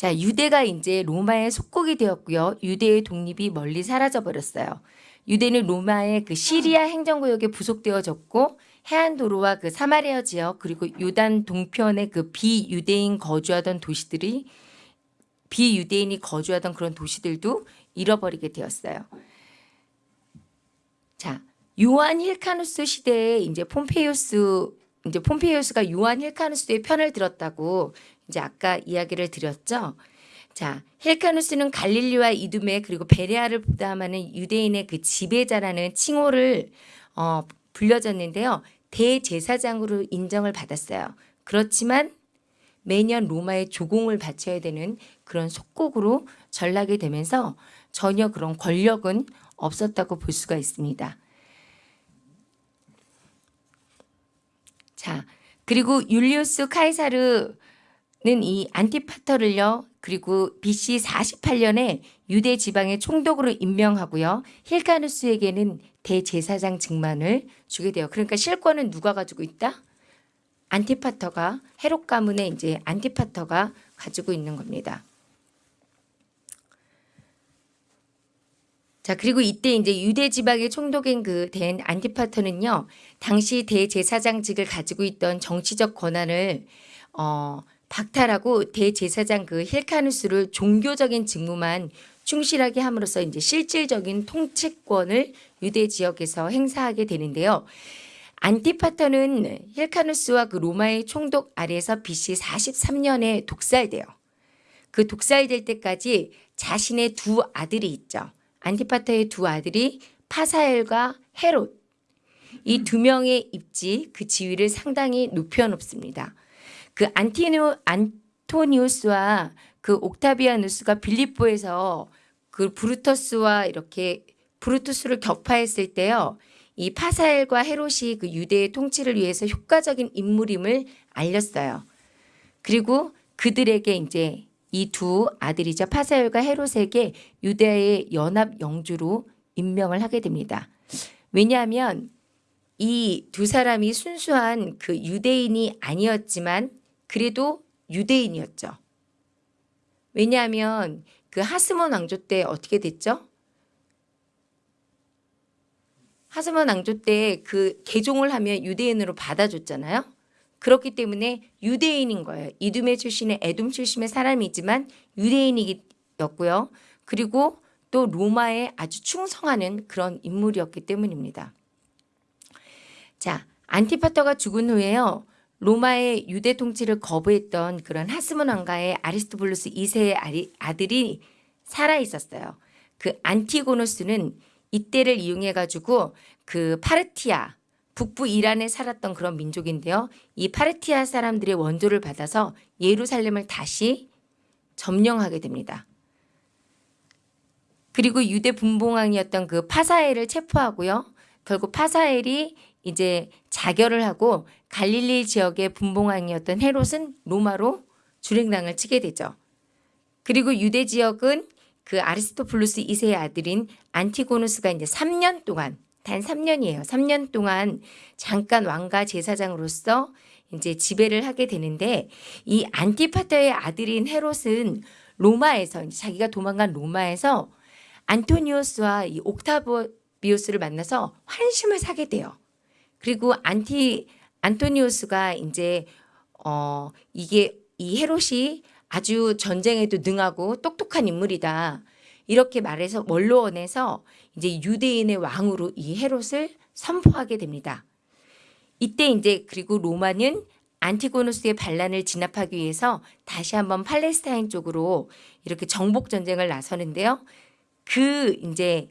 자, 유대가 이제 로마의 속국이 되었고요. 유대의 독립이 멀리 사라져 버렸어요. 유대는 로마의 그 시리아 행정구역에 부속되어졌고 해안 도로와 그 사마리아 지역 그리고 요단 동편의 그 비유대인 거주하던 도시들이 비유대인이 거주하던 그런 도시들도 잃어버리게 되었어요. 자, 요한 힐카누스 시대에 이제 폼페이오스 이제 폼페이오스가 요한 힐카누스의 편을 들었다고 이제 아까 이야기를 드렸죠. 자, 힐카누스는 갈릴리와 이두메 그리고 베레아를 포함하는 유대인의 그 지배자라는 칭호를 어, 불려졌는데요. 대제사장으로 인정을 받았어요. 그렇지만 매년 로마에 조공을 바쳐야 되는 그런 속국으로 전락이 되면서 전혀 그런 권력은 없었다고 볼 수가 있습니다. 자, 그리고 율리우스 카이사르는 이 안티파터를요. 그리고 BC 48년에 유대 지방의 총독으로 임명하고요. 힐카누스에게는 대제사장 직만을 주게 돼요. 그러니까 실권은 누가 가지고 있다? 안티파터가 헤롯 가문의 이제 안티파터가 가지고 있는 겁니다. 자 그리고 이때 이제 유대 지방의 총독인 그 된 안티파터는요 당시 대제사장직을 가지고 있던 정치적 권한을 어, 박탈하고 대제사장 그 힐카누스를 종교적인 직무만 충실하게 함으로써 이제 실질적인 통치권을 유대 지역에서 행사하게 되는데요. 안티파터는 힐카누스와 그 로마의 총독 아래에서 BC 43년에 독살돼요. 그 독살될 때까지 자신의 두 아들이 있죠. 안티파터의 두 아들이 파사엘과 헤롯. 이 두 명의 입지 그 지위를 상당히 높여놓습니다. 그 안티노, 안토니우스와 그 옥타비아누스가 빌립보에서 그 브루터스와 이렇게 브루투스를 격파했을 때요. 이 파사엘과 헤롯이 그 유대의 통치를 위해서 효과적인 인물임을 알렸어요. 그리고 그들에게 이제 이 두 아들이죠. 파사엘과 헤롯에게 유대의 연합 영주로 임명을 하게 됩니다. 왜냐하면 이 두 사람이 순수한 그 유대인이 아니었지만 그래도 유대인이었죠. 왜냐하면 그 하스몬 왕조 때 어떻게 됐죠? 하스몬 왕조 때 그 개종을 하면 유대인으로 받아줬잖아요. 그렇기 때문에 유대인인 거예요. 이둠의 출신의 에돔 출신의 사람이지만 유대인이었고요. 그리고 또 로마에 아주 충성하는 그런 인물이었기 때문입니다. 자, 안티파터가 죽은 후에요. 로마의 유대 통치를 거부했던 그런 하스몬 왕가의 아리스토블루스 2세의 아들이 살아 있었어요. 그 안티고노스는 이때를 이용해 가지고 그 파르티아 북부 이란에 살았던 그런 민족인데요. 이 파르티아 사람들의 원조를 받아서 예루살렘을 다시 점령하게 됩니다. 그리고 유대 분봉왕이었던 그 파사엘을 체포하고요. 결국 파사엘이 이제 자결을 하고 갈릴리 지역의 분봉왕이었던 헤롯은 로마로 주랭랑을 치게 되죠. 그리고 유대 지역은 그 아리스토플루스 2세의 아들인 안티고누스가 이제 3년 동안 단 3년이에요. 3년 동안 잠깐 왕가 제사장으로서 이제 지배를 하게 되는데 이 안티파터의 아들인 헤롯은 로마에서 자기가 도망간 로마에서 안토니오스와 이 옥타비오스를 만나서 환심을 사게 돼요. 그리고 안티 안토니오스가 이제 어 이게 이 헤롯이 아주 전쟁에도 능하고 똑똑한 인물이다. 이렇게 말해서 원로원에서 이제 유대인의 왕으로 이 헤롯을 선포하게 됩니다. 이때 이제 그리고 로마는 안티고노스의 반란을 진압하기 위해서 다시 한번 팔레스타인 쪽으로 이렇게 정복 전쟁을 나서는데요. 그 이제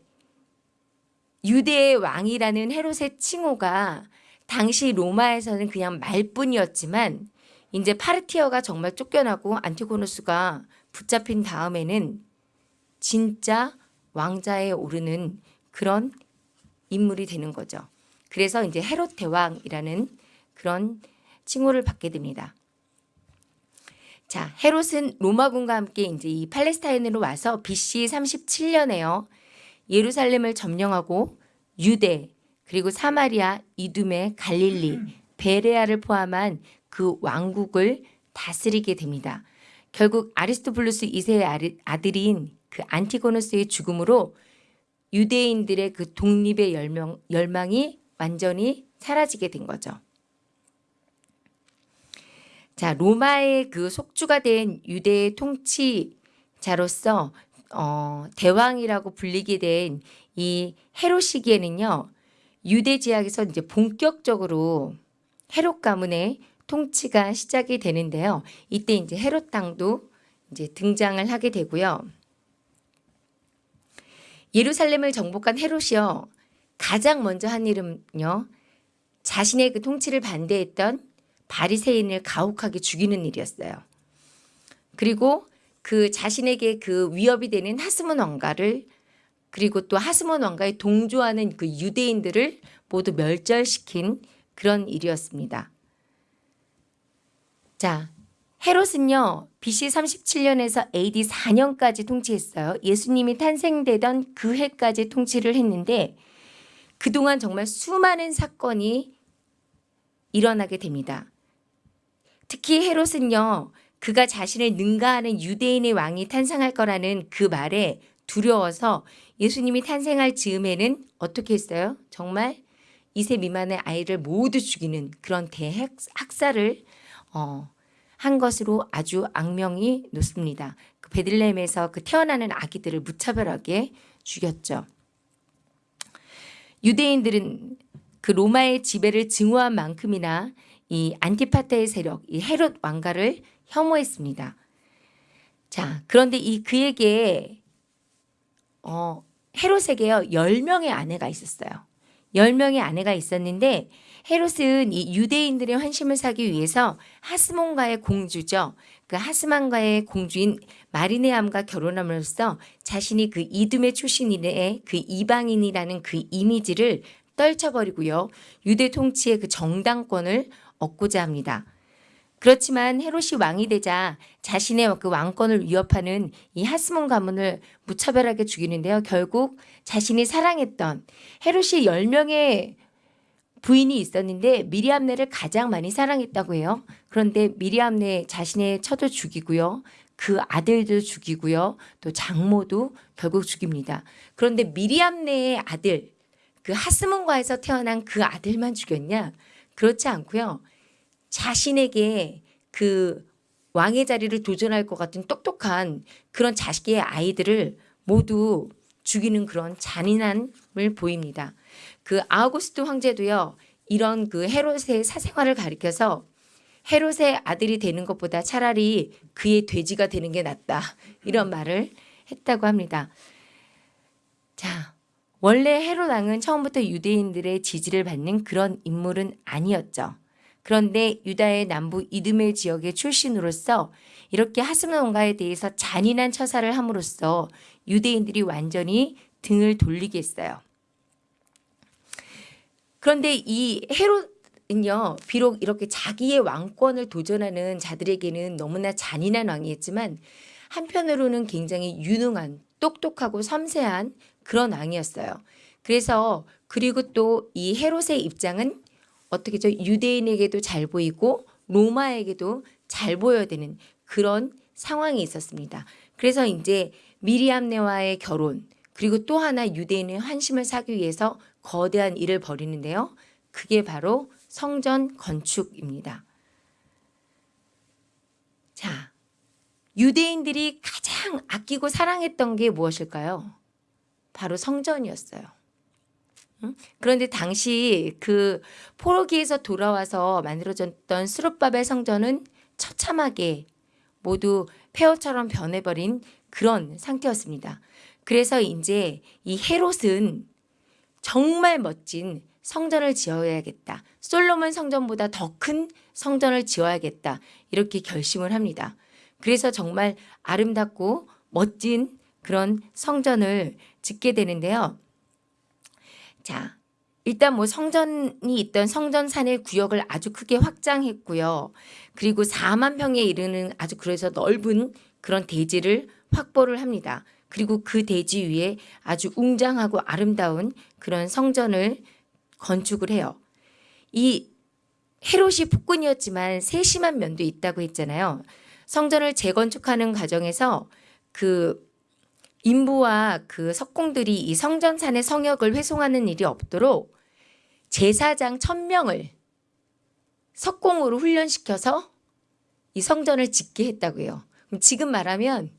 유대의 왕이라는 헤롯의 칭호가 당시 로마에서는 그냥 말뿐이었지만 이제 파르티어가 정말 쫓겨나고 안티고노스가 붙잡힌 다음에는 진짜 왕자에 오르는 그런 인물이 되는 거죠. 그래서 이제 헤롯 대왕이라는 그런 칭호를 받게 됩니다. 자, 헤롯은 로마군과 함께 이제 이 팔레스타인으로 와서 BC 37년에요. 예루살렘을 점령하고 유대 그리고 사마리아, 이두메, 갈릴리, 베레아를 포함한 그 왕국을 다스리게 됩니다. 결국 아리스토블루스 2세의 아들인 그 안티고노스의 죽음으로 유대인들의 그 독립의 열명, 열망이 완전히 사라지게 된 거죠. 자, 로마의 그 속주가 된 유대의 통치자로서 어, 대왕이라고 불리게 된 이 헤롯 시기에는요. 유대 지역에서 이제 본격적으로 헤롯 가문의 통치가 시작이 되는데요. 이때 이제 헤롯 땅도 이제 등장을 하게 되고요. 예루살렘을 정복한 헤롯이요. 가장 먼저 한 일은요. 자신의 그 통치를 반대했던 바리새인을 가혹하게 죽이는 일이었어요. 그리고 그 자신에게 그 위협이 되는 하스몬 왕가를 그리고 또 하스몬 왕가에 동조하는 그 유대인들을 모두 멸절시킨 그런 일이었습니다. 자, 헤롯은요, BC 37년에서 AD 4년까지 통치했어요. 예수님이 탄생되던 그 해까지 통치를 했는데 그동안 정말 수많은 사건이 일어나게 됩니다. 특히 헤롯은요, 그가 자신을 능가하는 유대인의 왕이 탄생할 거라는 그 말에 두려워서 예수님이 탄생할 즈음에는 어떻게 했어요? 정말 2세 미만의 아이를 모두 죽이는 그런 대학살을 어, 한 것으로 아주 악명이 높습니다. 그 베들레헴에서 그 태어나는 아기들을 무차별하게 죽였죠. 유대인들은 그 로마의 지배를 증오한 만큼이나 이 안티파테의 세력, 이 헤롯 왕가를 혐오했습니다. 자, 그런데 이 그에게 어, 헤롯에게요 10명의 아내가 있었어요. 10명의 아내가 있었는데 헤롯은 이 유대인들의 환심을 사기 위해서 하스몬과의 공주죠. 그 하스만과의 공주인 마리네암과 결혼함으로써 자신이 그 이둠의 출신인의 그 이방인이라는 그 이미지를 떨쳐버리고요. 유대 통치의 그 정당권을 얻고자 합니다. 그렇지만 헤롯이 왕이 되자 자신의 그 왕권을 위협하는 이 하스몬 가문을 무차별하게 죽이는데요. 결국 자신이 사랑했던 헤롯이 10명의 부인이 있었는데 미리암네를 가장 많이 사랑했다고 해요. 그런데 미리암네 자신의 처도 죽이고요. 그 아들도 죽이고요. 또 장모도 결국 죽입니다. 그런데 미리암네의 아들 그 하스몬과에서 태어난 그 아들만 죽였냐? 그렇지 않고요. 자신에게 그 왕의 자리를 도전할 것 같은 똑똑한 그런 자식의 아이들을 모두 죽이는 그런 잔인함을 보입니다. 그 아우구스트 황제도요. 이런 그 헤롯의 사생활을 가리켜서 헤롯의 아들이 되는 것보다 차라리 그의 돼지가 되는 게 낫다. 이런 말을 했다고 합니다. 자, 원래 헤롯 왕은 처음부터 유대인들의 지지를 받는 그런 인물은 아니었죠. 그런데 유다의 남부 이드메 지역의 출신으로서 이렇게 하스몬가에 대해서 잔인한 처사를 함으로써 유대인들이 완전히 등을 돌리게 했어요. 그런데 이 헤롯은요, 비록 이렇게 자기의 왕권을 도전하는 자들에게는 너무나 잔인한 왕이었지만 한편으로는 굉장히 유능한, 똑똑하고 섬세한 그런 왕이었어요. 그래서 그리고 또 이 헤롯의 입장은 어떻게죠? 유대인에게도 잘 보이고 로마에게도 잘 보여야 되는 그런 상황이 있었습니다. 그래서 이제 미리암네와의 결혼 그리고 또 하나 유대인의 환심을 사기 위해서 거대한 일을 벌이는데요. 그게 바로 성전 건축입니다. 자, 유대인들이 가장 가장 아끼고 사랑했던 게 무엇일까요? 바로 성전이었어요. 응? 그런데 당시 그 포로기에서 돌아와서 만들어졌던 수룹바벨 성전은 처참하게 모두 폐허처럼 변해버린 그런 상태였습니다. 그래서 이제 이 헤롯은 정말 멋진 성전을 지어야겠다. 솔로몬 성전보다 더 큰 성전을 지어야겠다. 이렇게 결심을 합니다. 그래서 정말 아름답고 멋진 그런 성전을 짓게 되는데요. 자, 일단 뭐 성전이 있던 성전산의 구역을 아주 크게 확장했고요. 그리고 4만 평에 이르는 아주 그래서 넓은 그런 대지를 확보를 합니다. 그리고 그 대지 위에 아주 웅장하고 아름다운 그런 성전을 건축을 해요. 이 헤롯이 폭군이었지만 세심한 면도 있다고 했잖아요. 성전을 재건축하는 과정에서 그 인부와 그 석공들이 이 성전산의 성역을 회송하는 일이 없도록 제사장 천명을 석공으로 훈련시켜서 이 성전을 짓게 했다고요. 그럼 지금 말하면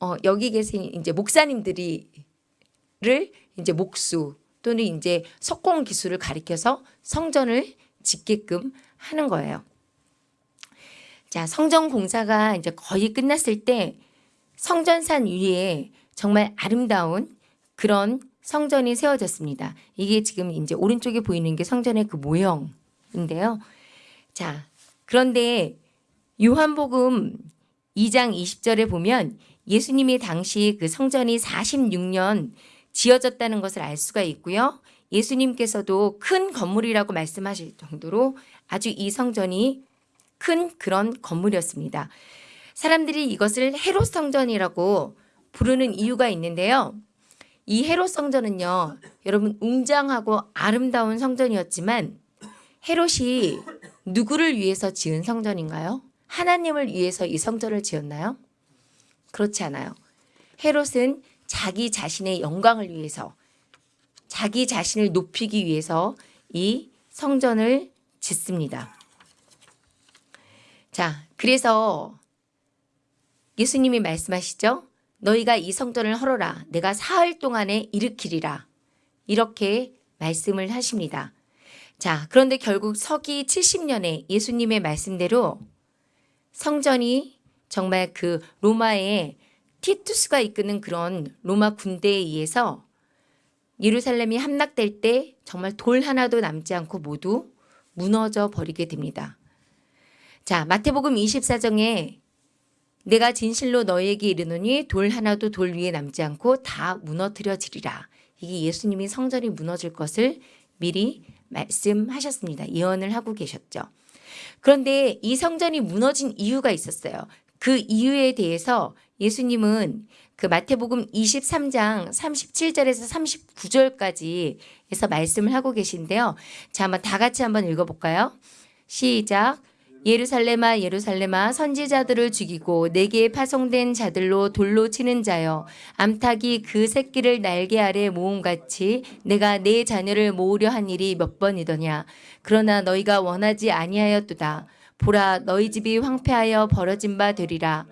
어, 여기 계신 이제 목사님들이를 이제 목수 또는 이제 석공 기술을 가리켜서 성전을 짓게끔 하는 거예요. 자, 성전 공사가 이제 거의 끝났을 때 성전산 위에 정말 아름다운 그런 성전이 세워졌습니다. 이게 지금 이제 오른쪽에 보이는 게 성전의 그 모형인데요. 자, 그런데 요한복음 2장 20절에 보면 예수님이 당시 그 성전이 46년 지어졌다는 것을 알 수가 있고요. 예수님께서도 큰 건물이라고 말씀하실 정도로 아주 이 성전이 큰 그런 건물이었습니다. 사람들이 이것을 헤롯 성전이라고 부르는 이유가 있는데요. 이 헤롯 성전은요, 여러분 웅장하고 아름다운 성전이었지만 헤롯이 누구를 위해서 지은 성전인가요? 하나님을 위해서 이 성전을 지었나요? 그렇지 않아요. 헤롯은 자기 자신의 영광을 위해서 자기 자신을 높이기 위해서 이 성전을 짓습니다. 자, 그래서 예수님이 말씀하시죠? 너희가 이 성전을 헐어라. 내가 사흘 동안에 일으키리라. 이렇게 말씀을 하십니다. 자, 그런데 결국 서기 70년에 예수님의 말씀대로 성전이 정말 그 로마의 티투스가 이끄는 그런 로마 군대에 의해서 예루살렘이 함락될 때 정말 돌 하나도 남지 않고 모두 무너져 버리게 됩니다. 자, 마태복음 24장에 내가 진실로 너에게 이르노니 돌 하나도 돌 위에 남지 않고 다 무너뜨려지리라. 이게 예수님이 성전이 무너질 것을 미리 말씀하셨습니다. 예언을 하고 계셨죠. 그런데 이 성전이 무너진 이유가 있었어요. 그 이유에 대해서 예수님은 그 마태복음 23장 37절에서 39절까지 해서 말씀을 하고 계신데요. 자, 한번 다 같이 한번 읽어볼까요? 시작. 예루살렘아 예루살렘아 선지자들을 죽이고 내게 파송된 자들로 돌로 치는 자여 암탉이 그 새끼를 날개 아래 모음같이 내가 내 자녀를 모으려 한 일이 몇 번이더냐? 그러나 너희가 원하지 아니하였도다. 보라 너희 집이 황폐하여 벌어진 바 되리라.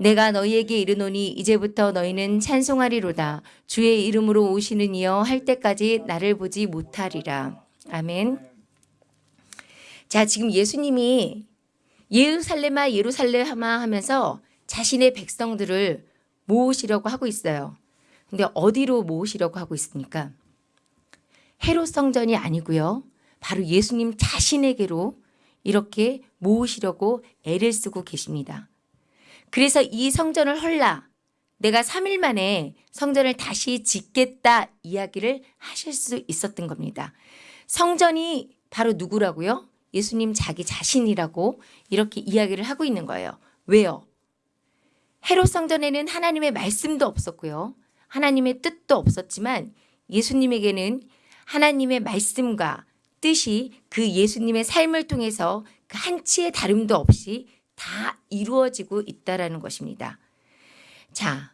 내가 너희에게 이르노니 이제부터 너희는 찬송하리로다. 주의 이름으로 오시는 이여 할 때까지 나를 보지 못하리라. 아멘. 자, 지금 예수님이 예루살렘아 예루살렘아 하면서 자신의 백성들을 모으시려고 하고 있어요. 근데 어디로 모으시려고 하고 있습니까? 헤롯 성전이 아니고요. 바로 예수님 자신에게로 이렇게 모으시려고 애를 쓰고 계십니다. 그래서 이 성전을 헐라 내가 3일 만에 성전을 다시 짓겠다 이야기를 하실 수 있었던 겁니다. 성전이 바로 누구라고요? 예수님 자기 자신이라고 이렇게 이야기를 하고 있는 거예요. 왜요? 헤롯 성전에는 하나님의 말씀도 없었고요. 하나님의 뜻도 없었지만 예수님에게는 하나님의 말씀과 뜻이 그 예수님의 삶을 통해서 그 한치의 다름도 없이 다 이루어지고 있다라는 것입니다. 자,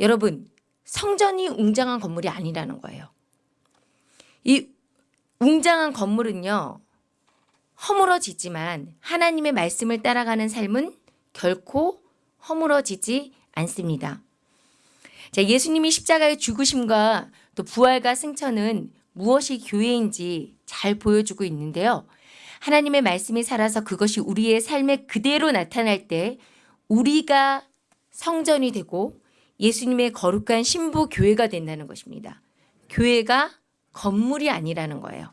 여러분, 성전이 웅장한 건물이 아니라는 거예요. 이 웅장한 건물은요, 허물어지지만 하나님의 말씀을 따라가는 삶은 결코 허물어지지 않습니다. 자, 예수님이 십자가의 죽으심과 또 부활과 승천은 무엇이 교회인지 잘 보여주고 있는데요. 하나님의 말씀이 살아서 그것이 우리의 삶에 그대로 나타날 때 우리가 성전이 되고 예수님의 거룩한 신부 교회가 된다는 것입니다. 교회가 건물이 아니라는 거예요.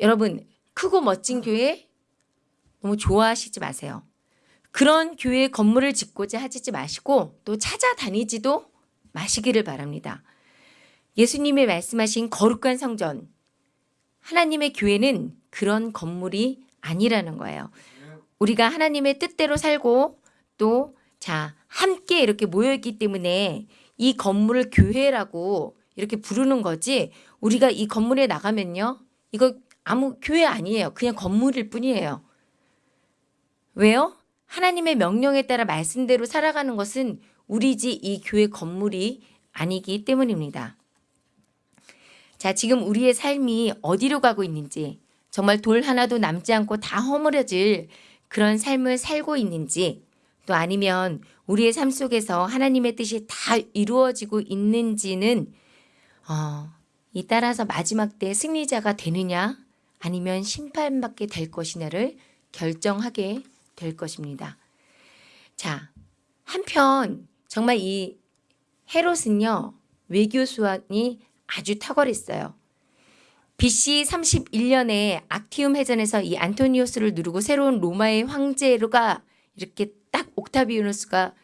여러분, 크고 멋진 교회 너무 좋아하시지 마세요. 그런 교회 건물을 짓고자 하지 마시고 또 찾아다니지도 마시기를 바랍니다. 예수님의 말씀하신 거룩한 성전, 하나님의 교회는 그런 건물이 아니라는 거예요. 우리가 하나님의 뜻대로 살고 또 자, 함께 이렇게 모여있기 때문에 이 건물을 교회라고 이렇게 부르는 거지 우리가 이 건물에 나가면요. 이거 아무 교회 아니에요. 그냥 건물일 뿐이에요. 왜요? 하나님의 명령에 따라 말씀대로 살아가는 것은 우리 집 이 교회 건물이 아니기 때문입니다. 자, 지금 우리의 삶이 어디로 가고 있는지 정말 돌 하나도 남지 않고 다 허물어질 그런 삶을 살고 있는지 또 아니면 우리의 삶 속에서 하나님의 뜻이 다 이루어지고 있는지는 어, 이 따라서 마지막 때 승리자가 되느냐 아니면 심판받게 될 것이냐를 결정하게 될 것입니다. 자, 한편 정말 이 헤롯은요 외교 수완이 아주 탁월했어요. BC 31년에 악티움 해전에서 이 안토니오스를 누르고 새로운 로마의 황제가 이렇게 딱 옥타비우누스가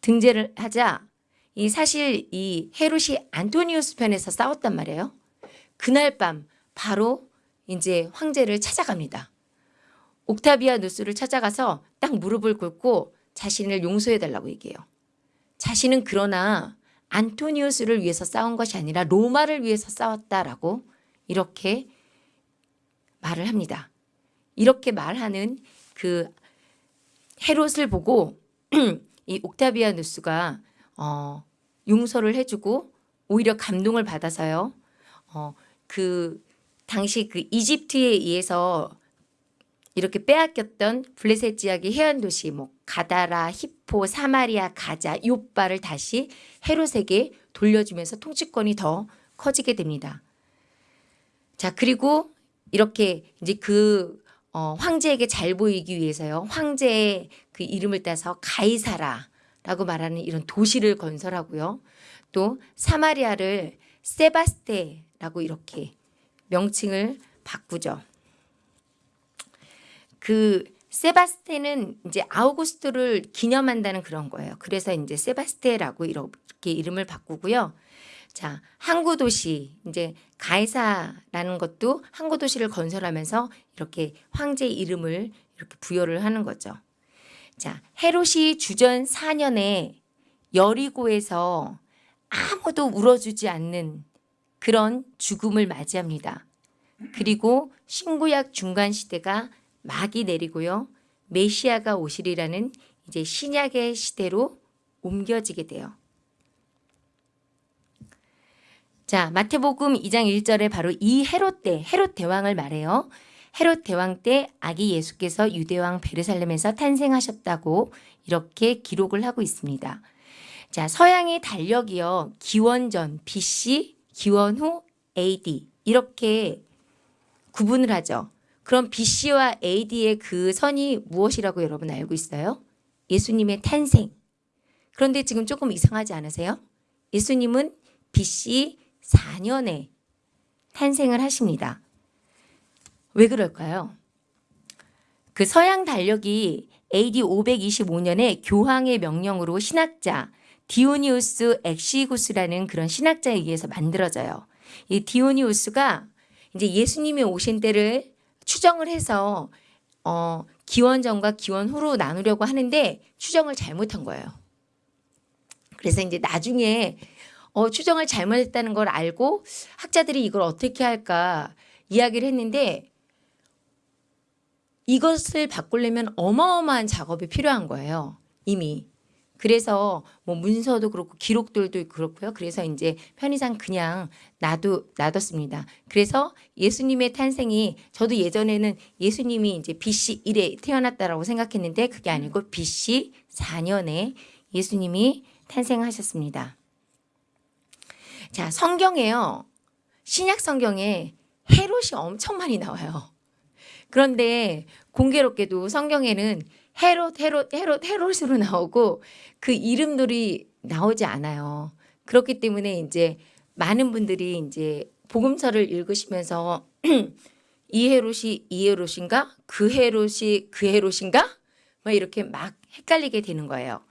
등재를 하자 이 사실 이 헤롯이 안토니우스 편에서 싸웠단 말이에요. 그날 밤 바로 이제 황제를 찾아갑니다. 옥타비아누스를 찾아가서 딱 무릎을 꿇고 자신을 용서해 달라고 얘기해요. 자신은 그러나 안토니우스를 위해서 싸운 것이 아니라 로마를 위해서 싸웠다라고 이렇게 말을 합니다. 이렇게 말하는 그 헤롯을 보고 이 옥타비아누스가 어, 용서를 해주고 오히려 감동을 받아서요. 어, 그 당시 그 이집트에 의해서 이렇게 빼앗겼던 블레셋 지역의 해안 도시 뭐 가다라, 히포, 사마리아, 가자, 요바를 다시 헤롯에게 돌려주면서 통치권이 더 커지게 됩니다. 자 그리고 이렇게 이제 그 어, 황제에게 잘 보이기 위해서요. 황제의 그 이름을 따서 가이사라라고 말하는 이런 도시를 건설하고요. 또 사마리아를 세바스테라고 이렇게 명칭을 바꾸죠. 그 세바스테는 이제 아우구스토를 기념한다는 그런 거예요. 그래서 이제 세바스테라고 이렇게 이름을 바꾸고요. 자, 항구 도시 이제 가이사라는 것도 항구 도시를 건설하면서 이렇게 황제 이름을 이렇게 부여를 하는 거죠. 자, 헤롯이 주전 4년에 여리고에서 아무도 울어주지 않는 그런 죽음을 맞이합니다. 그리고 신구약 중간 시대가 막이 내리고요. 메시아가 오시리라는 이제 신약의 시대로 옮겨지게 돼요. 자, 마태복음 2장 1절에 바로 이 헤롯 때, 헤롯 대왕을 말해요. 헤롯 대왕 때 아기 예수께서 유대왕 베르살렘에서 탄생하셨다고 이렇게 기록을 하고 있습니다. 자, 서양의 달력이요. 기원전 BC, 기원 후 AD 이렇게 구분을 하죠. 그럼 BC와 AD의 그 선이 무엇이라고 여러분 알고 있어요? 예수님의 탄생. 그런데 지금 조금 이상하지 않으세요? 예수님은 BC 4년에 탄생을 하십니다. 왜 그럴까요? 그 서양 달력이 AD 525년에 교황의 명령으로 신학자 디오니우스 엑시구스라는 그런 신학자에 의해서 만들어져요. 이 디오니우스가 이제 예수님이 오신 때를 추정을 해서 어, 기원 전과 기원 후로 나누려고 하는데 추정을 잘못한 거예요. 그래서 이제 나중에 어, 추정을 잘못했다는 걸 알고 학자들이 이걸 어떻게 할까 이야기를 했는데 이것을 바꾸려면 어마어마한 작업이 필요한 거예요. 이미. 그래서 뭐 문서도 그렇고 기록들도 그렇고요. 그래서 이제 편의상 그냥 놔두 놔뒀습니다. 그래서 예수님의 탄생이 저도 예전에는 예수님이 이제 BC 1에 태어났다라고 생각했는데 그게 아니고 BC 4년에 예수님이 탄생하셨습니다. 자, 성경에요. 신약 성경에 헤롯이 엄청 많이 나와요. 그런데 공교롭게도 성경에는 헤롯, 헤롯, 헤롯, 헤롯으로 나오고 그 이름들이 나오지 않아요. 그렇기 때문에 이제 많은 분들이 이제 복음서를 읽으시면서 이 헤롯이 이 헤롯인가? 그 헤롯이 그 헤롯인가? 막 이렇게 막 헷갈리게 되는 거예요.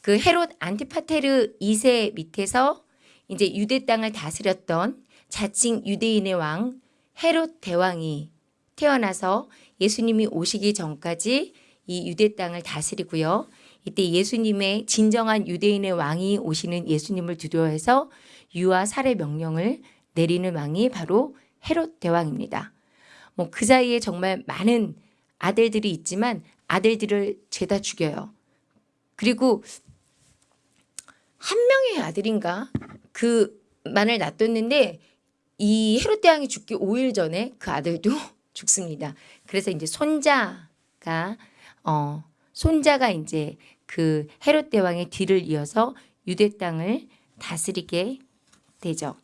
그 헤롯 안티파테르 2세 밑에서 이제 유대 땅을 다스렸던 자칭 유대인의 왕 헤롯 대왕이 태어나서 예수님이 오시기 전까지 이 유대 땅을 다스리고요. 이때 예수님의 진정한 유대인의 왕이 오시는 예수님을 두려워해서 유아 살해 명령을 내리는 왕이 바로 헤롯 대왕입니다. 뭐 그 사이에 정말 많은 아들들이 있지만 아들들을 죄다 죽여요. 그리고 한 명의 아들인가 그만을 놔뒀는데 이 헤롯 대왕이 죽기 5일 전에 그 아들도 죽습니다. 그래서 이제 손자가 어 손자가 이제 그 헤롯 대왕의 뒤를 이어서 유대 땅을 다스리게 되죠.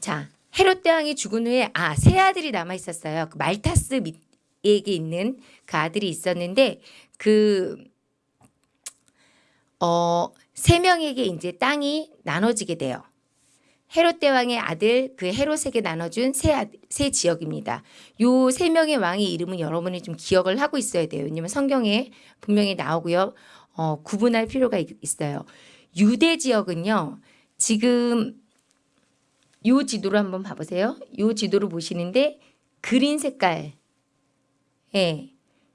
자, 헤롯 대왕이 죽은 후에 아, 세 아들이 남아 있었어요. 그 말타스 밑에게 있는 그 아들이 있었는데 그 어, 세 명에게 이제 땅이 나눠지게 돼요. 헤롯 대왕의 아들 그 헤롯에게 나눠준 세, 아들, 세 지역입니다. 요 세 명의 왕의 이름은 여러분이 좀 기억을 하고 있어야 돼요. 왜냐면 성경에 분명히 나오고요. 어, 구분할 필요가 있, 있어요. 유대 지역은요. 지금 요 지도를 한번 봐보세요. 요 지도를 보시는데 그린 색깔. 예.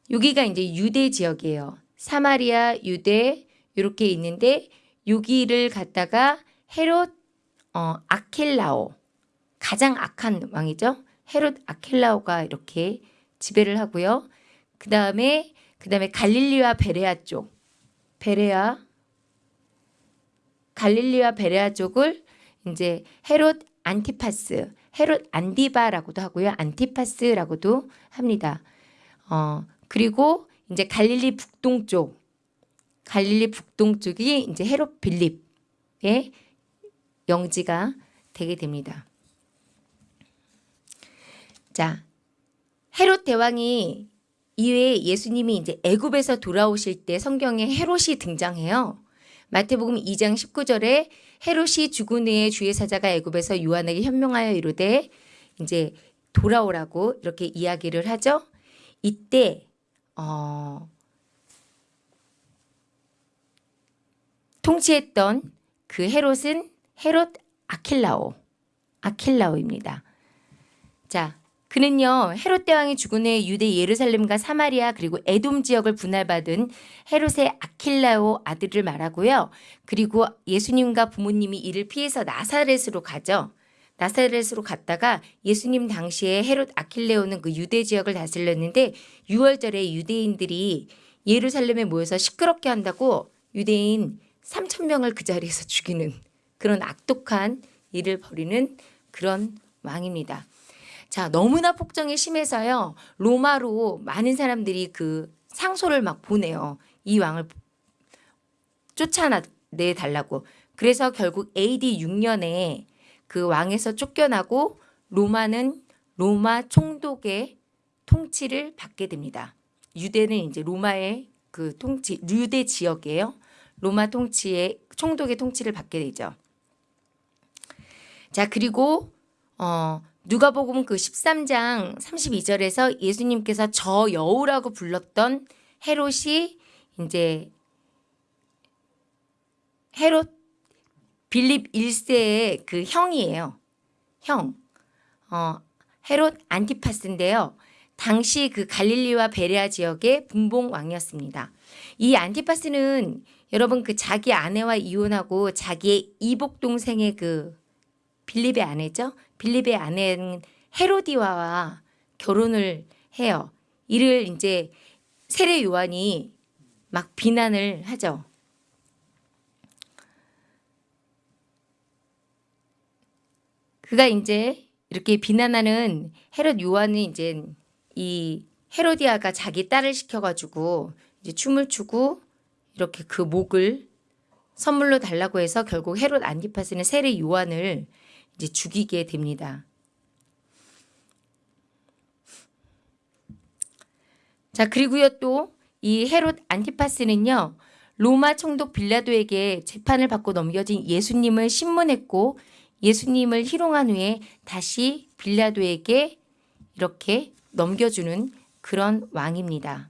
여기가 이제 유대 지역이에요. 사마리아, 유대 이렇게 있는데 여기를 갖다가 헤롯 어, 아켈라오 가장 악한 왕이죠. 헤롯 아켈라오가 이렇게 지배를 하고요. 그 다음에 그 다음에 갈릴리와 베레아 쪽 베레아 갈릴리와 베레아 쪽을 이제 헤롯 안티파스 헤롯 안디바라고도 하고요. 안티파스라고도 합니다. 어, 그리고 이제 갈릴리 북동쪽 갈릴리 북동쪽이 이제 헤롯 빌립의 영지가 되게 됩니다. 자, 헤롯 대왕이 이외에 예수님이 이제 애굽에서 돌아오실 때 성경에 헤롯이 등장해요. 마태복음 2장 19절에 헤롯이 죽은 후에 주의 사자가 애굽에서 요한에게 현명하여 이르되 이제 돌아오라고 이렇게 이야기를 하죠. 이때 어 통치했던 그 헤롯은 헤롯 아킬라오, 아킬라오입니다. 자, 그는요 헤롯 대왕이 죽은 후에 유대 예루살렘과 사마리아 그리고 에돔 지역을 분할받은 헤롯의 아킬라오 아들을 말하고요. 그리고 예수님과 부모님이 이를 피해서 나사렛으로 가죠. 나사렛으로 갔다가 예수님 당시에 헤롯 아킬레오는 그 유대 지역을 다스렸는데 6월절에 유대인들이 예루살렘에 모여서 시끄럽게 한다고 유대인 3천 명을 그 자리에서 죽이는 그런 악독한 일을 벌이는 그런 왕입니다. 자, 너무나 폭정이 심해서요. 로마로 많은 사람들이 그 상소를 막 보내요. 이 왕을 쫓아내 달라고. 그래서 결국 AD 6년에 그 왕에서 쫓겨나고 로마는 로마 총독의 통치를 받게 됩니다. 유대는 이제 로마의 그 통치, 유대 지역이에요. 로마 통치의 총독의 통치를 받게 되죠. 자, 그리고 어 누가복음 그 13장 32절에서 예수님께서 저 여우라고 불렀던 헤롯이 이제 헤롯 빌립 1세의 그 형이에요. 형. 어, 헤롯 안티파스인데요. 당시 그 갈릴리와 베레아 지역의 분봉 왕이었습니다. 이 안티파스는 여러분 그 자기 아내와 이혼하고 자기의 이복 동생의 그 빌립의 아내죠. 빌립의 아내는 헤로디와 결혼을 해요. 이를 이제 세례 요한이 막 비난을 하죠. 그가 이제 이렇게 비난하는 헤롯 요한이 이제 이 헤로디아가 자기 딸을 시켜가지고 이제 춤을 추고 이렇게 그 목을 선물로 달라고 해서 결국 헤롯 안디파스는 세례 요한을 이제 죽이게 됩니다. 자 그리고요 또 이 헤롯 안티파스는요 로마 총독 빌라도에게 재판을 받고 넘겨진 예수님을 신문했고 예수님을 희롱한 후에 다시 빌라도에게 이렇게 넘겨주는 그런 왕입니다.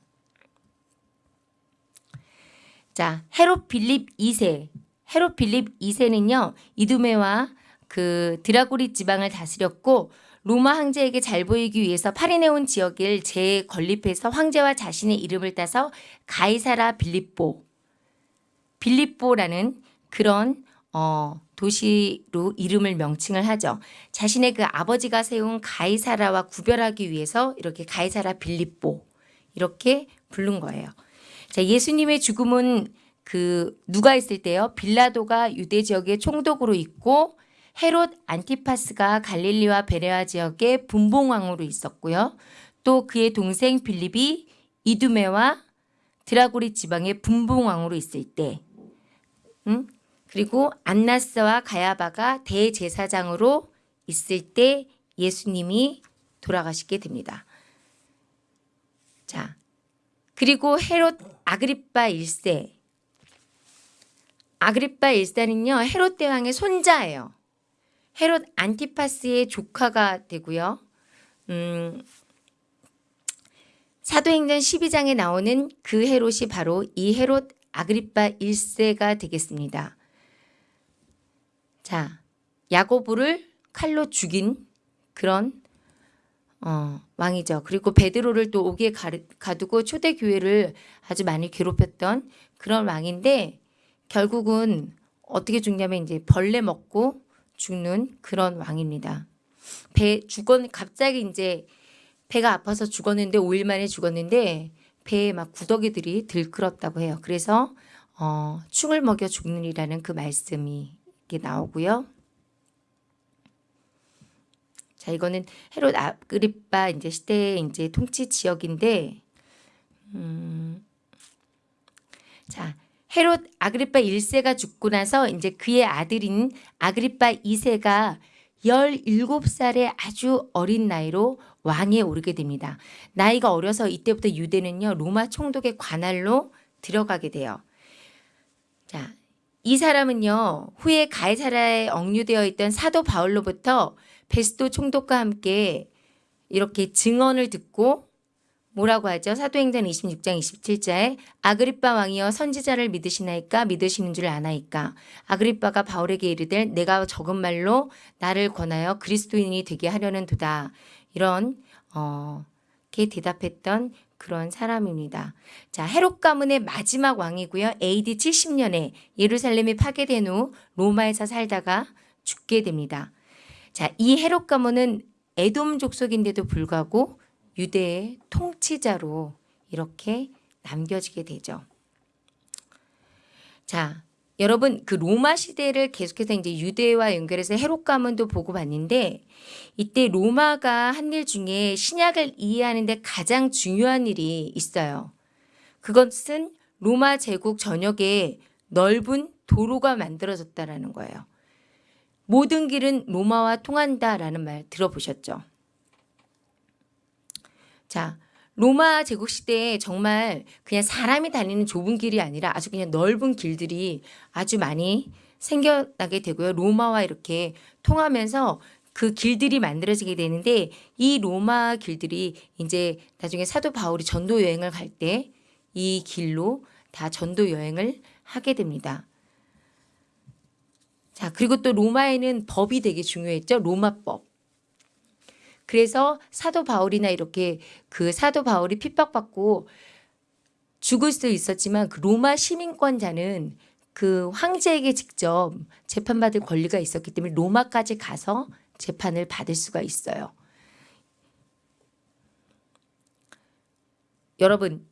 자, 헤롯 빌립 2세. 헤롯 빌립 2세는요, 이두메와 그 드라고리 지방을 다스렸고, 로마 황제에게 잘 보이기 위해서 파리네온 지역을 재건립해서 황제와 자신의 이름을 따서 가이사라 빌립보, 빌립보라는 그런 어, 도시로 이름을 명칭을 하죠. 자신의 그 아버지가 세운 가이사라와 구별하기 위해서 이렇게 가이사라 빌립보 이렇게 부른 거예요. 자, 예수님의 죽음은 그 누가 있을 때요? 빌라도가 유대 지역의 총독으로 있고 헤롯 안티파스가 갈릴리와 베레아 지역의 분봉왕으로 있었고요. 또 그의 동생 빌립이 이두메와 드라고리 지방의 분봉왕으로 있을 때, 음? 그리고 안나스와 가야바가 대제사장으로 있을 때 예수님이 돌아가시게 됩니다. 자, 그리고 헤롯 아그리빠 1세. 아그리빠 1세는요, 헤롯 대왕의 손자예요. 헤롯 안티파스의 조카가 되고요. 음, 사도행전 12장에 나오는 그 헤롯이 바로 이 헤롯 아그리빠 1세가 되겠습니다. 자, 야고보를 칼로 죽인 그런 어, 왕이죠. 그리고 베드로를 또 옥에 가두고 초대 교회를 아주 많이 괴롭혔던 그런 왕인데 결국은 어떻게 죽냐면 이제 벌레 먹고 죽는 그런 왕입니다. 배 죽었 갑자기 이제 배가 아파서 죽었는데 5일 만에 죽었는데 배에 막 구더기들이 들끓었다고 해요. 그래서 어, 충을 먹여 죽느니라는 그 말씀이 나오고요. 자, 이거는 헤롯 아그리빠 이제 시대의 이제 통치 지역인데, 음, 자, 헤롯 아그리빠 1세가 죽고 나서 이제 그의 아들인 아그리빠 2세가 17살의 아주 어린 나이로 왕에 오르게 됩니다. 나이가 어려서 이때부터 유대는요, 로마 총독의 관할로 들어가게 돼요. 자, 이 사람은요, 후에 가이사라에 억류되어 있던 사도 바울로부터 베스도 총독과 함께 이렇게 증언을 듣고 뭐라고 하죠? 사도행전 26장 27자에 아그리빠 왕이여 선지자를 믿으시나이까 믿으시는 줄 아나이까 아그리빠가 바울에게 이르되 내가 적은 말로 나를 권하여 그리스도인이 되게 하려는 도다 이런 어, 게 대답했던 그런 사람입니다. 자, 헤롯 가문의 마지막 왕이고요. AD 70년에 예루살렘이 파괴된 후 로마에서 살다가 죽게 됩니다. 자, 이 헤롯 가문은 에돔 족속인데도 불구하고 유대의 통치자로 이렇게 남겨지게 되죠. 자, 여러분 그 로마 시대를 계속해서 이제 유대와 연결해서 헤롯 가문도 보고 봤는데 이때 로마가 한 일 중에 신약을 이해하는 데 가장 중요한 일이 있어요. 그것은 로마 제국 전역에 넓은 도로가 만들어졌다라는 거예요. 모든 길은 로마와 통한다라는 말 들어보셨죠? 자, 로마 제국 시대에 정말 그냥 사람이 다니는 좁은 길이 아니라 아주 그냥 넓은 길들이 아주 많이 생겨나게 되고요. 로마와 이렇게 통하면서 그 길들이 만들어지게 되는데 이 로마 길들이 이제 나중에 사도 바울이 전도 여행을 갈 때 이 길로 다 전도 여행을 하게 됩니다. 자, 그리고 또 로마에는 법이 되게 중요했죠. 로마법. 그래서 사도 바울이나 이렇게 그 사도 바울이 핍박받고 죽을 수도 있었지만 그 로마 시민권자는 그 황제에게 직접 재판받을 권리가 있었기 때문에 로마까지 가서 재판을 받을 수가 있어요. 여러분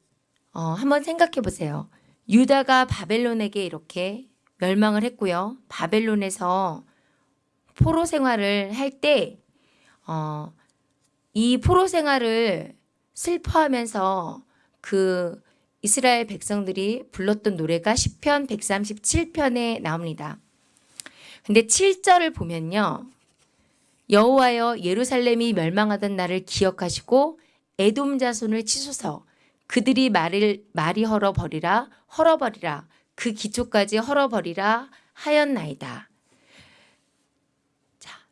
어, 한번 생각해 보세요. 유다가 바벨론에게 이렇게 멸망을 했고요. 바벨론에서 포로 생활을 할때 어, 이 포로 생활을 슬퍼하면서 그 이스라엘 백성들이 불렀던 노래가 시편 137편에 나옵니다. 근데 7절을 보면요. 여호와여 예루살렘이 멸망하던 날을 기억하시고 에돔 자손을 치소서 그들이 말을 말이 헐어버리라 헐어버리라 그 기초까지 헐어버리라 하였나이다.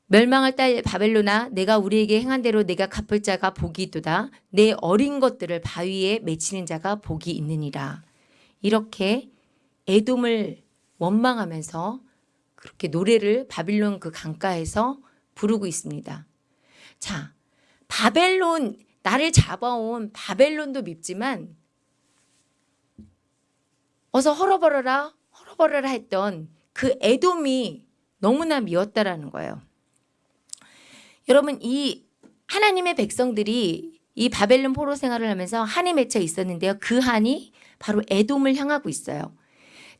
자, 멸망할 딸 바벨로나 내가 우리에게 행한 대로 내가 갚을 자가 복이 있도다. 내 어린 것들을 바위에 맺히는 자가 복이 있느니라. 이렇게 에돔을 원망하면서 그렇게 노래를 바빌론 그 강가에서 부르고 있습니다. 자, 바벨론 나를 잡아온 바벨론도 밉지만 어서 헐어버려라 헐어버려라 했던 그 에돔이 너무나 미웠다라는 거예요. 여러분 이 하나님의 백성들이 이 바벨론 포로 생활을 하면서 한이 맺혀 있었는데요. 그 한이 바로 에돔을 향하고 있어요.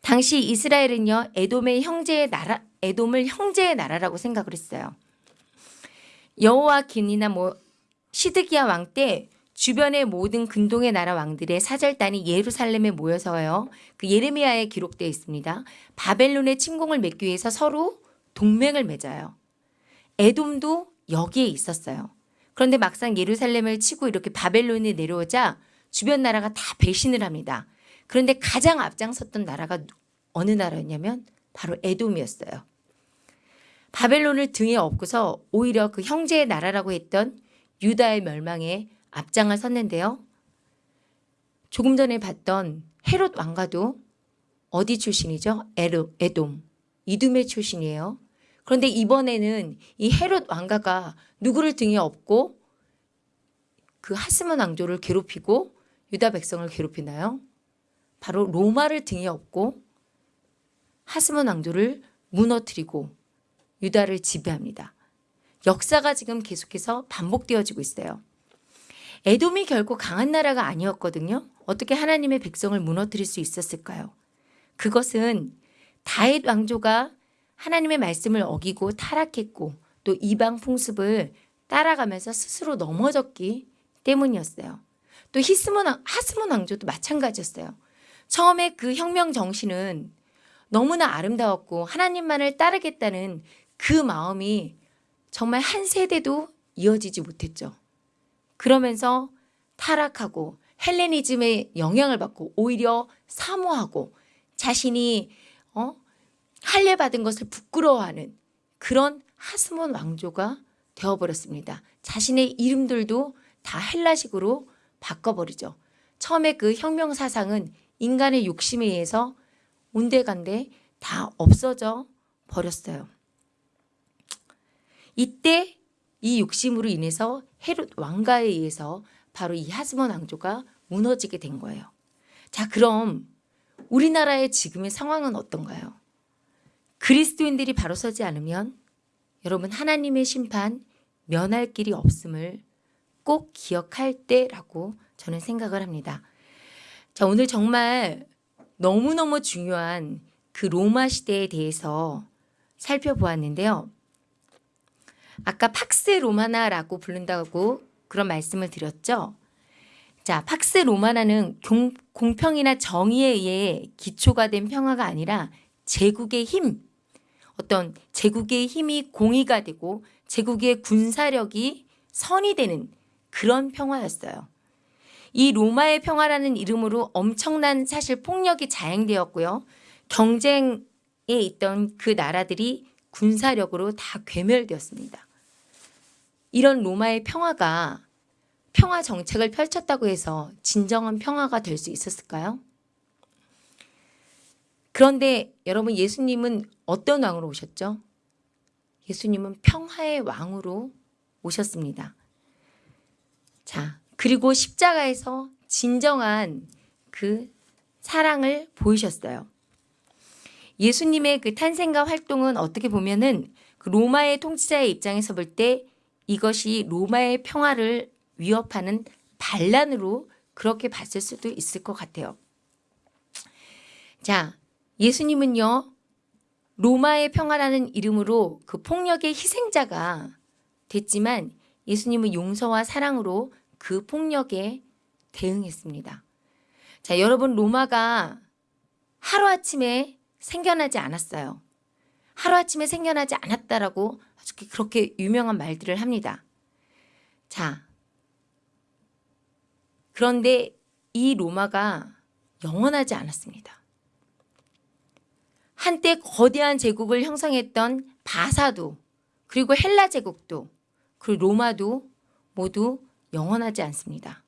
당시 이스라엘은요. 에돔의 형제의 나라 에돔을 형제의 나라라고 생각을 했어요. 여호와 긴이나 뭐 시드기야 왕 때 주변의 모든 근동의 나라 왕들의 사절단이 예루살렘에 모여서요. 그 예레미야에 기록되어 있습니다. 바벨론의 침공을 막기 위해서 서로 동맹을 맺어요. 에돔도 여기에 있었어요. 그런데 막상 예루살렘을 치고 이렇게 바벨론이 내려오자 주변 나라가 다 배신을 합니다. 그런데 가장 앞장섰던 나라가 어느 나라였냐면 바로 에돔이었어요. 바벨론을 등에 업고서 오히려 그 형제의 나라라고 했던 유다의 멸망에 앞장을 섰는데요. 조금 전에 봤던 헤롯 왕가도 어디 출신이죠? 에돔, 이둠의 출신이에요. 그런데 이번에는 이 헤롯 왕가가 누구를 등에 업고 그 하스몬 왕조를 괴롭히고 유다 백성을 괴롭히나요? 바로 로마를 등에 업고 하스몬 왕조를 무너뜨리고 유다를 지배합니다. 역사가 지금 계속해서 반복되어지고 있어요. 에돔이 결코 강한 나라가 아니었거든요. 어떻게 하나님의 백성을 무너뜨릴 수 있었을까요? 그것은 다윗 왕조가 하나님의 말씀을 어기고 타락했고 또 이방 풍습을 따라가면서 스스로 넘어졌기 때문이었어요. 또 히스몬 하스몬 왕조도 마찬가지였어요. 처음에 그 혁명 정신은 너무나 아름다웠고 하나님만을 따르겠다는 그 마음이 정말 한 세대도 이어지지 못했죠. 그러면서 타락하고 헬레니즘의 영향을 받고 오히려 사모하고 자신이 어? 할례 받은 것을 부끄러워하는 그런 하스몬 왕조가 되어버렸습니다. 자신의 이름들도 다 헬라식으로 바꿔버리죠. 처음에 그 혁명 사상은 인간의 욕심에 의해서 온데간데 다 없어져 버렸어요. 이때 이 욕심으로 인해서 헤롯 왕가에 의해서 바로 이 하스몬 왕조가 무너지게 된 거예요. 자, 그럼 우리나라의 지금의 상황은 어떤가요? 그리스도인들이 바로 서지 않으면 여러분 하나님의 심판 면할 길이 없음을 꼭 기억할 때라고 저는 생각을 합니다. 자, 오늘 정말 너무너무 중요한 그 로마 시대에 대해서 살펴보았는데요. 아까 팍스 로마나라고 부른다고 그런 말씀을 드렸죠. 자, 팍스 로마나는 공, 공평이나 정의에 의해 기초가 된 평화가 아니라 제국의 힘, 어떤 제국의 힘이 공의가 되고 제국의 군사력이 선이 되는 그런 평화였어요. 이 로마의 평화라는 이름으로 엄청난 사실 폭력이 자행되었고요. 경쟁에 있던 그 나라들이 군사력으로 다 괴멸되었습니다. 이런 로마의 평화가 평화 정책을 펼쳤다고 해서 진정한 평화가 될 수 있었을까요? 그런데 여러분 예수님은 어떤 왕으로 오셨죠? 예수님은 평화의 왕으로 오셨습니다. 자, 그리고 십자가에서 진정한 그 사랑을 보이셨어요. 예수님의 그 탄생과 활동은 어떻게 보면은 그 로마의 통치자의 입장에서 볼 때 이것이 로마의 평화를 위협하는 반란으로 그렇게 봤을 수도 있을 것 같아요. 자, 예수님은요, 로마의 평화라는 이름으로 그 폭력의 희생자가 됐지만 예수님은 용서와 사랑으로 그 폭력에 대응했습니다. 자, 여러분 로마가 하루아침에 생겨나지 않았어요. 하루아침에 생겨나지 않았다라고 아주 그렇게 유명한 말들을 합니다. 자, 그런데 이 로마가 영원하지 않았습니다. 한때 거대한 제국을 형성했던 바사도 그리고 헬라 제국도 그리고 로마도 모두 영원하지 않습니다.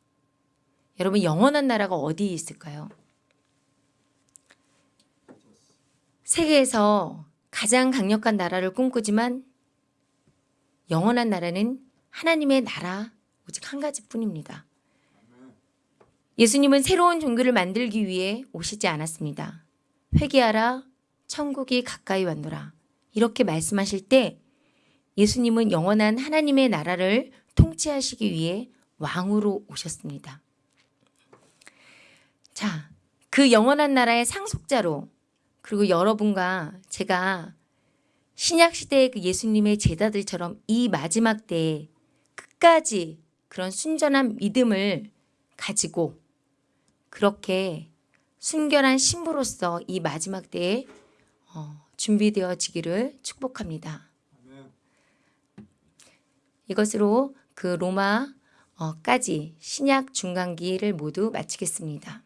여러분 영원한 나라가 어디에 있을까요? 세계에서 가장 강력한 나라를 꿈꾸지만 영원한 나라는 하나님의 나라 오직 한 가지뿐입니다. 예수님은 새로운 종교를 만들기 위해 오시지 않았습니다. 회개하라 천국이 가까이 왔노라. 이렇게 말씀하실 때 예수님은 영원한 하나님의 나라를 통치하시기 위해 왕으로 오셨습니다. 자, 그 영원한 나라의 상속자로 그리고 여러분과 제가 신약 시대의 그 예수님의 제자들처럼 이 마지막 때에 끝까지 그런 순전한 믿음을 가지고 그렇게 순결한 신부로서 이 마지막 때에 어, 준비되어지기를 축복합니다. 이것으로 그 로마까지 신약 중간기를 모두 마치겠습니다.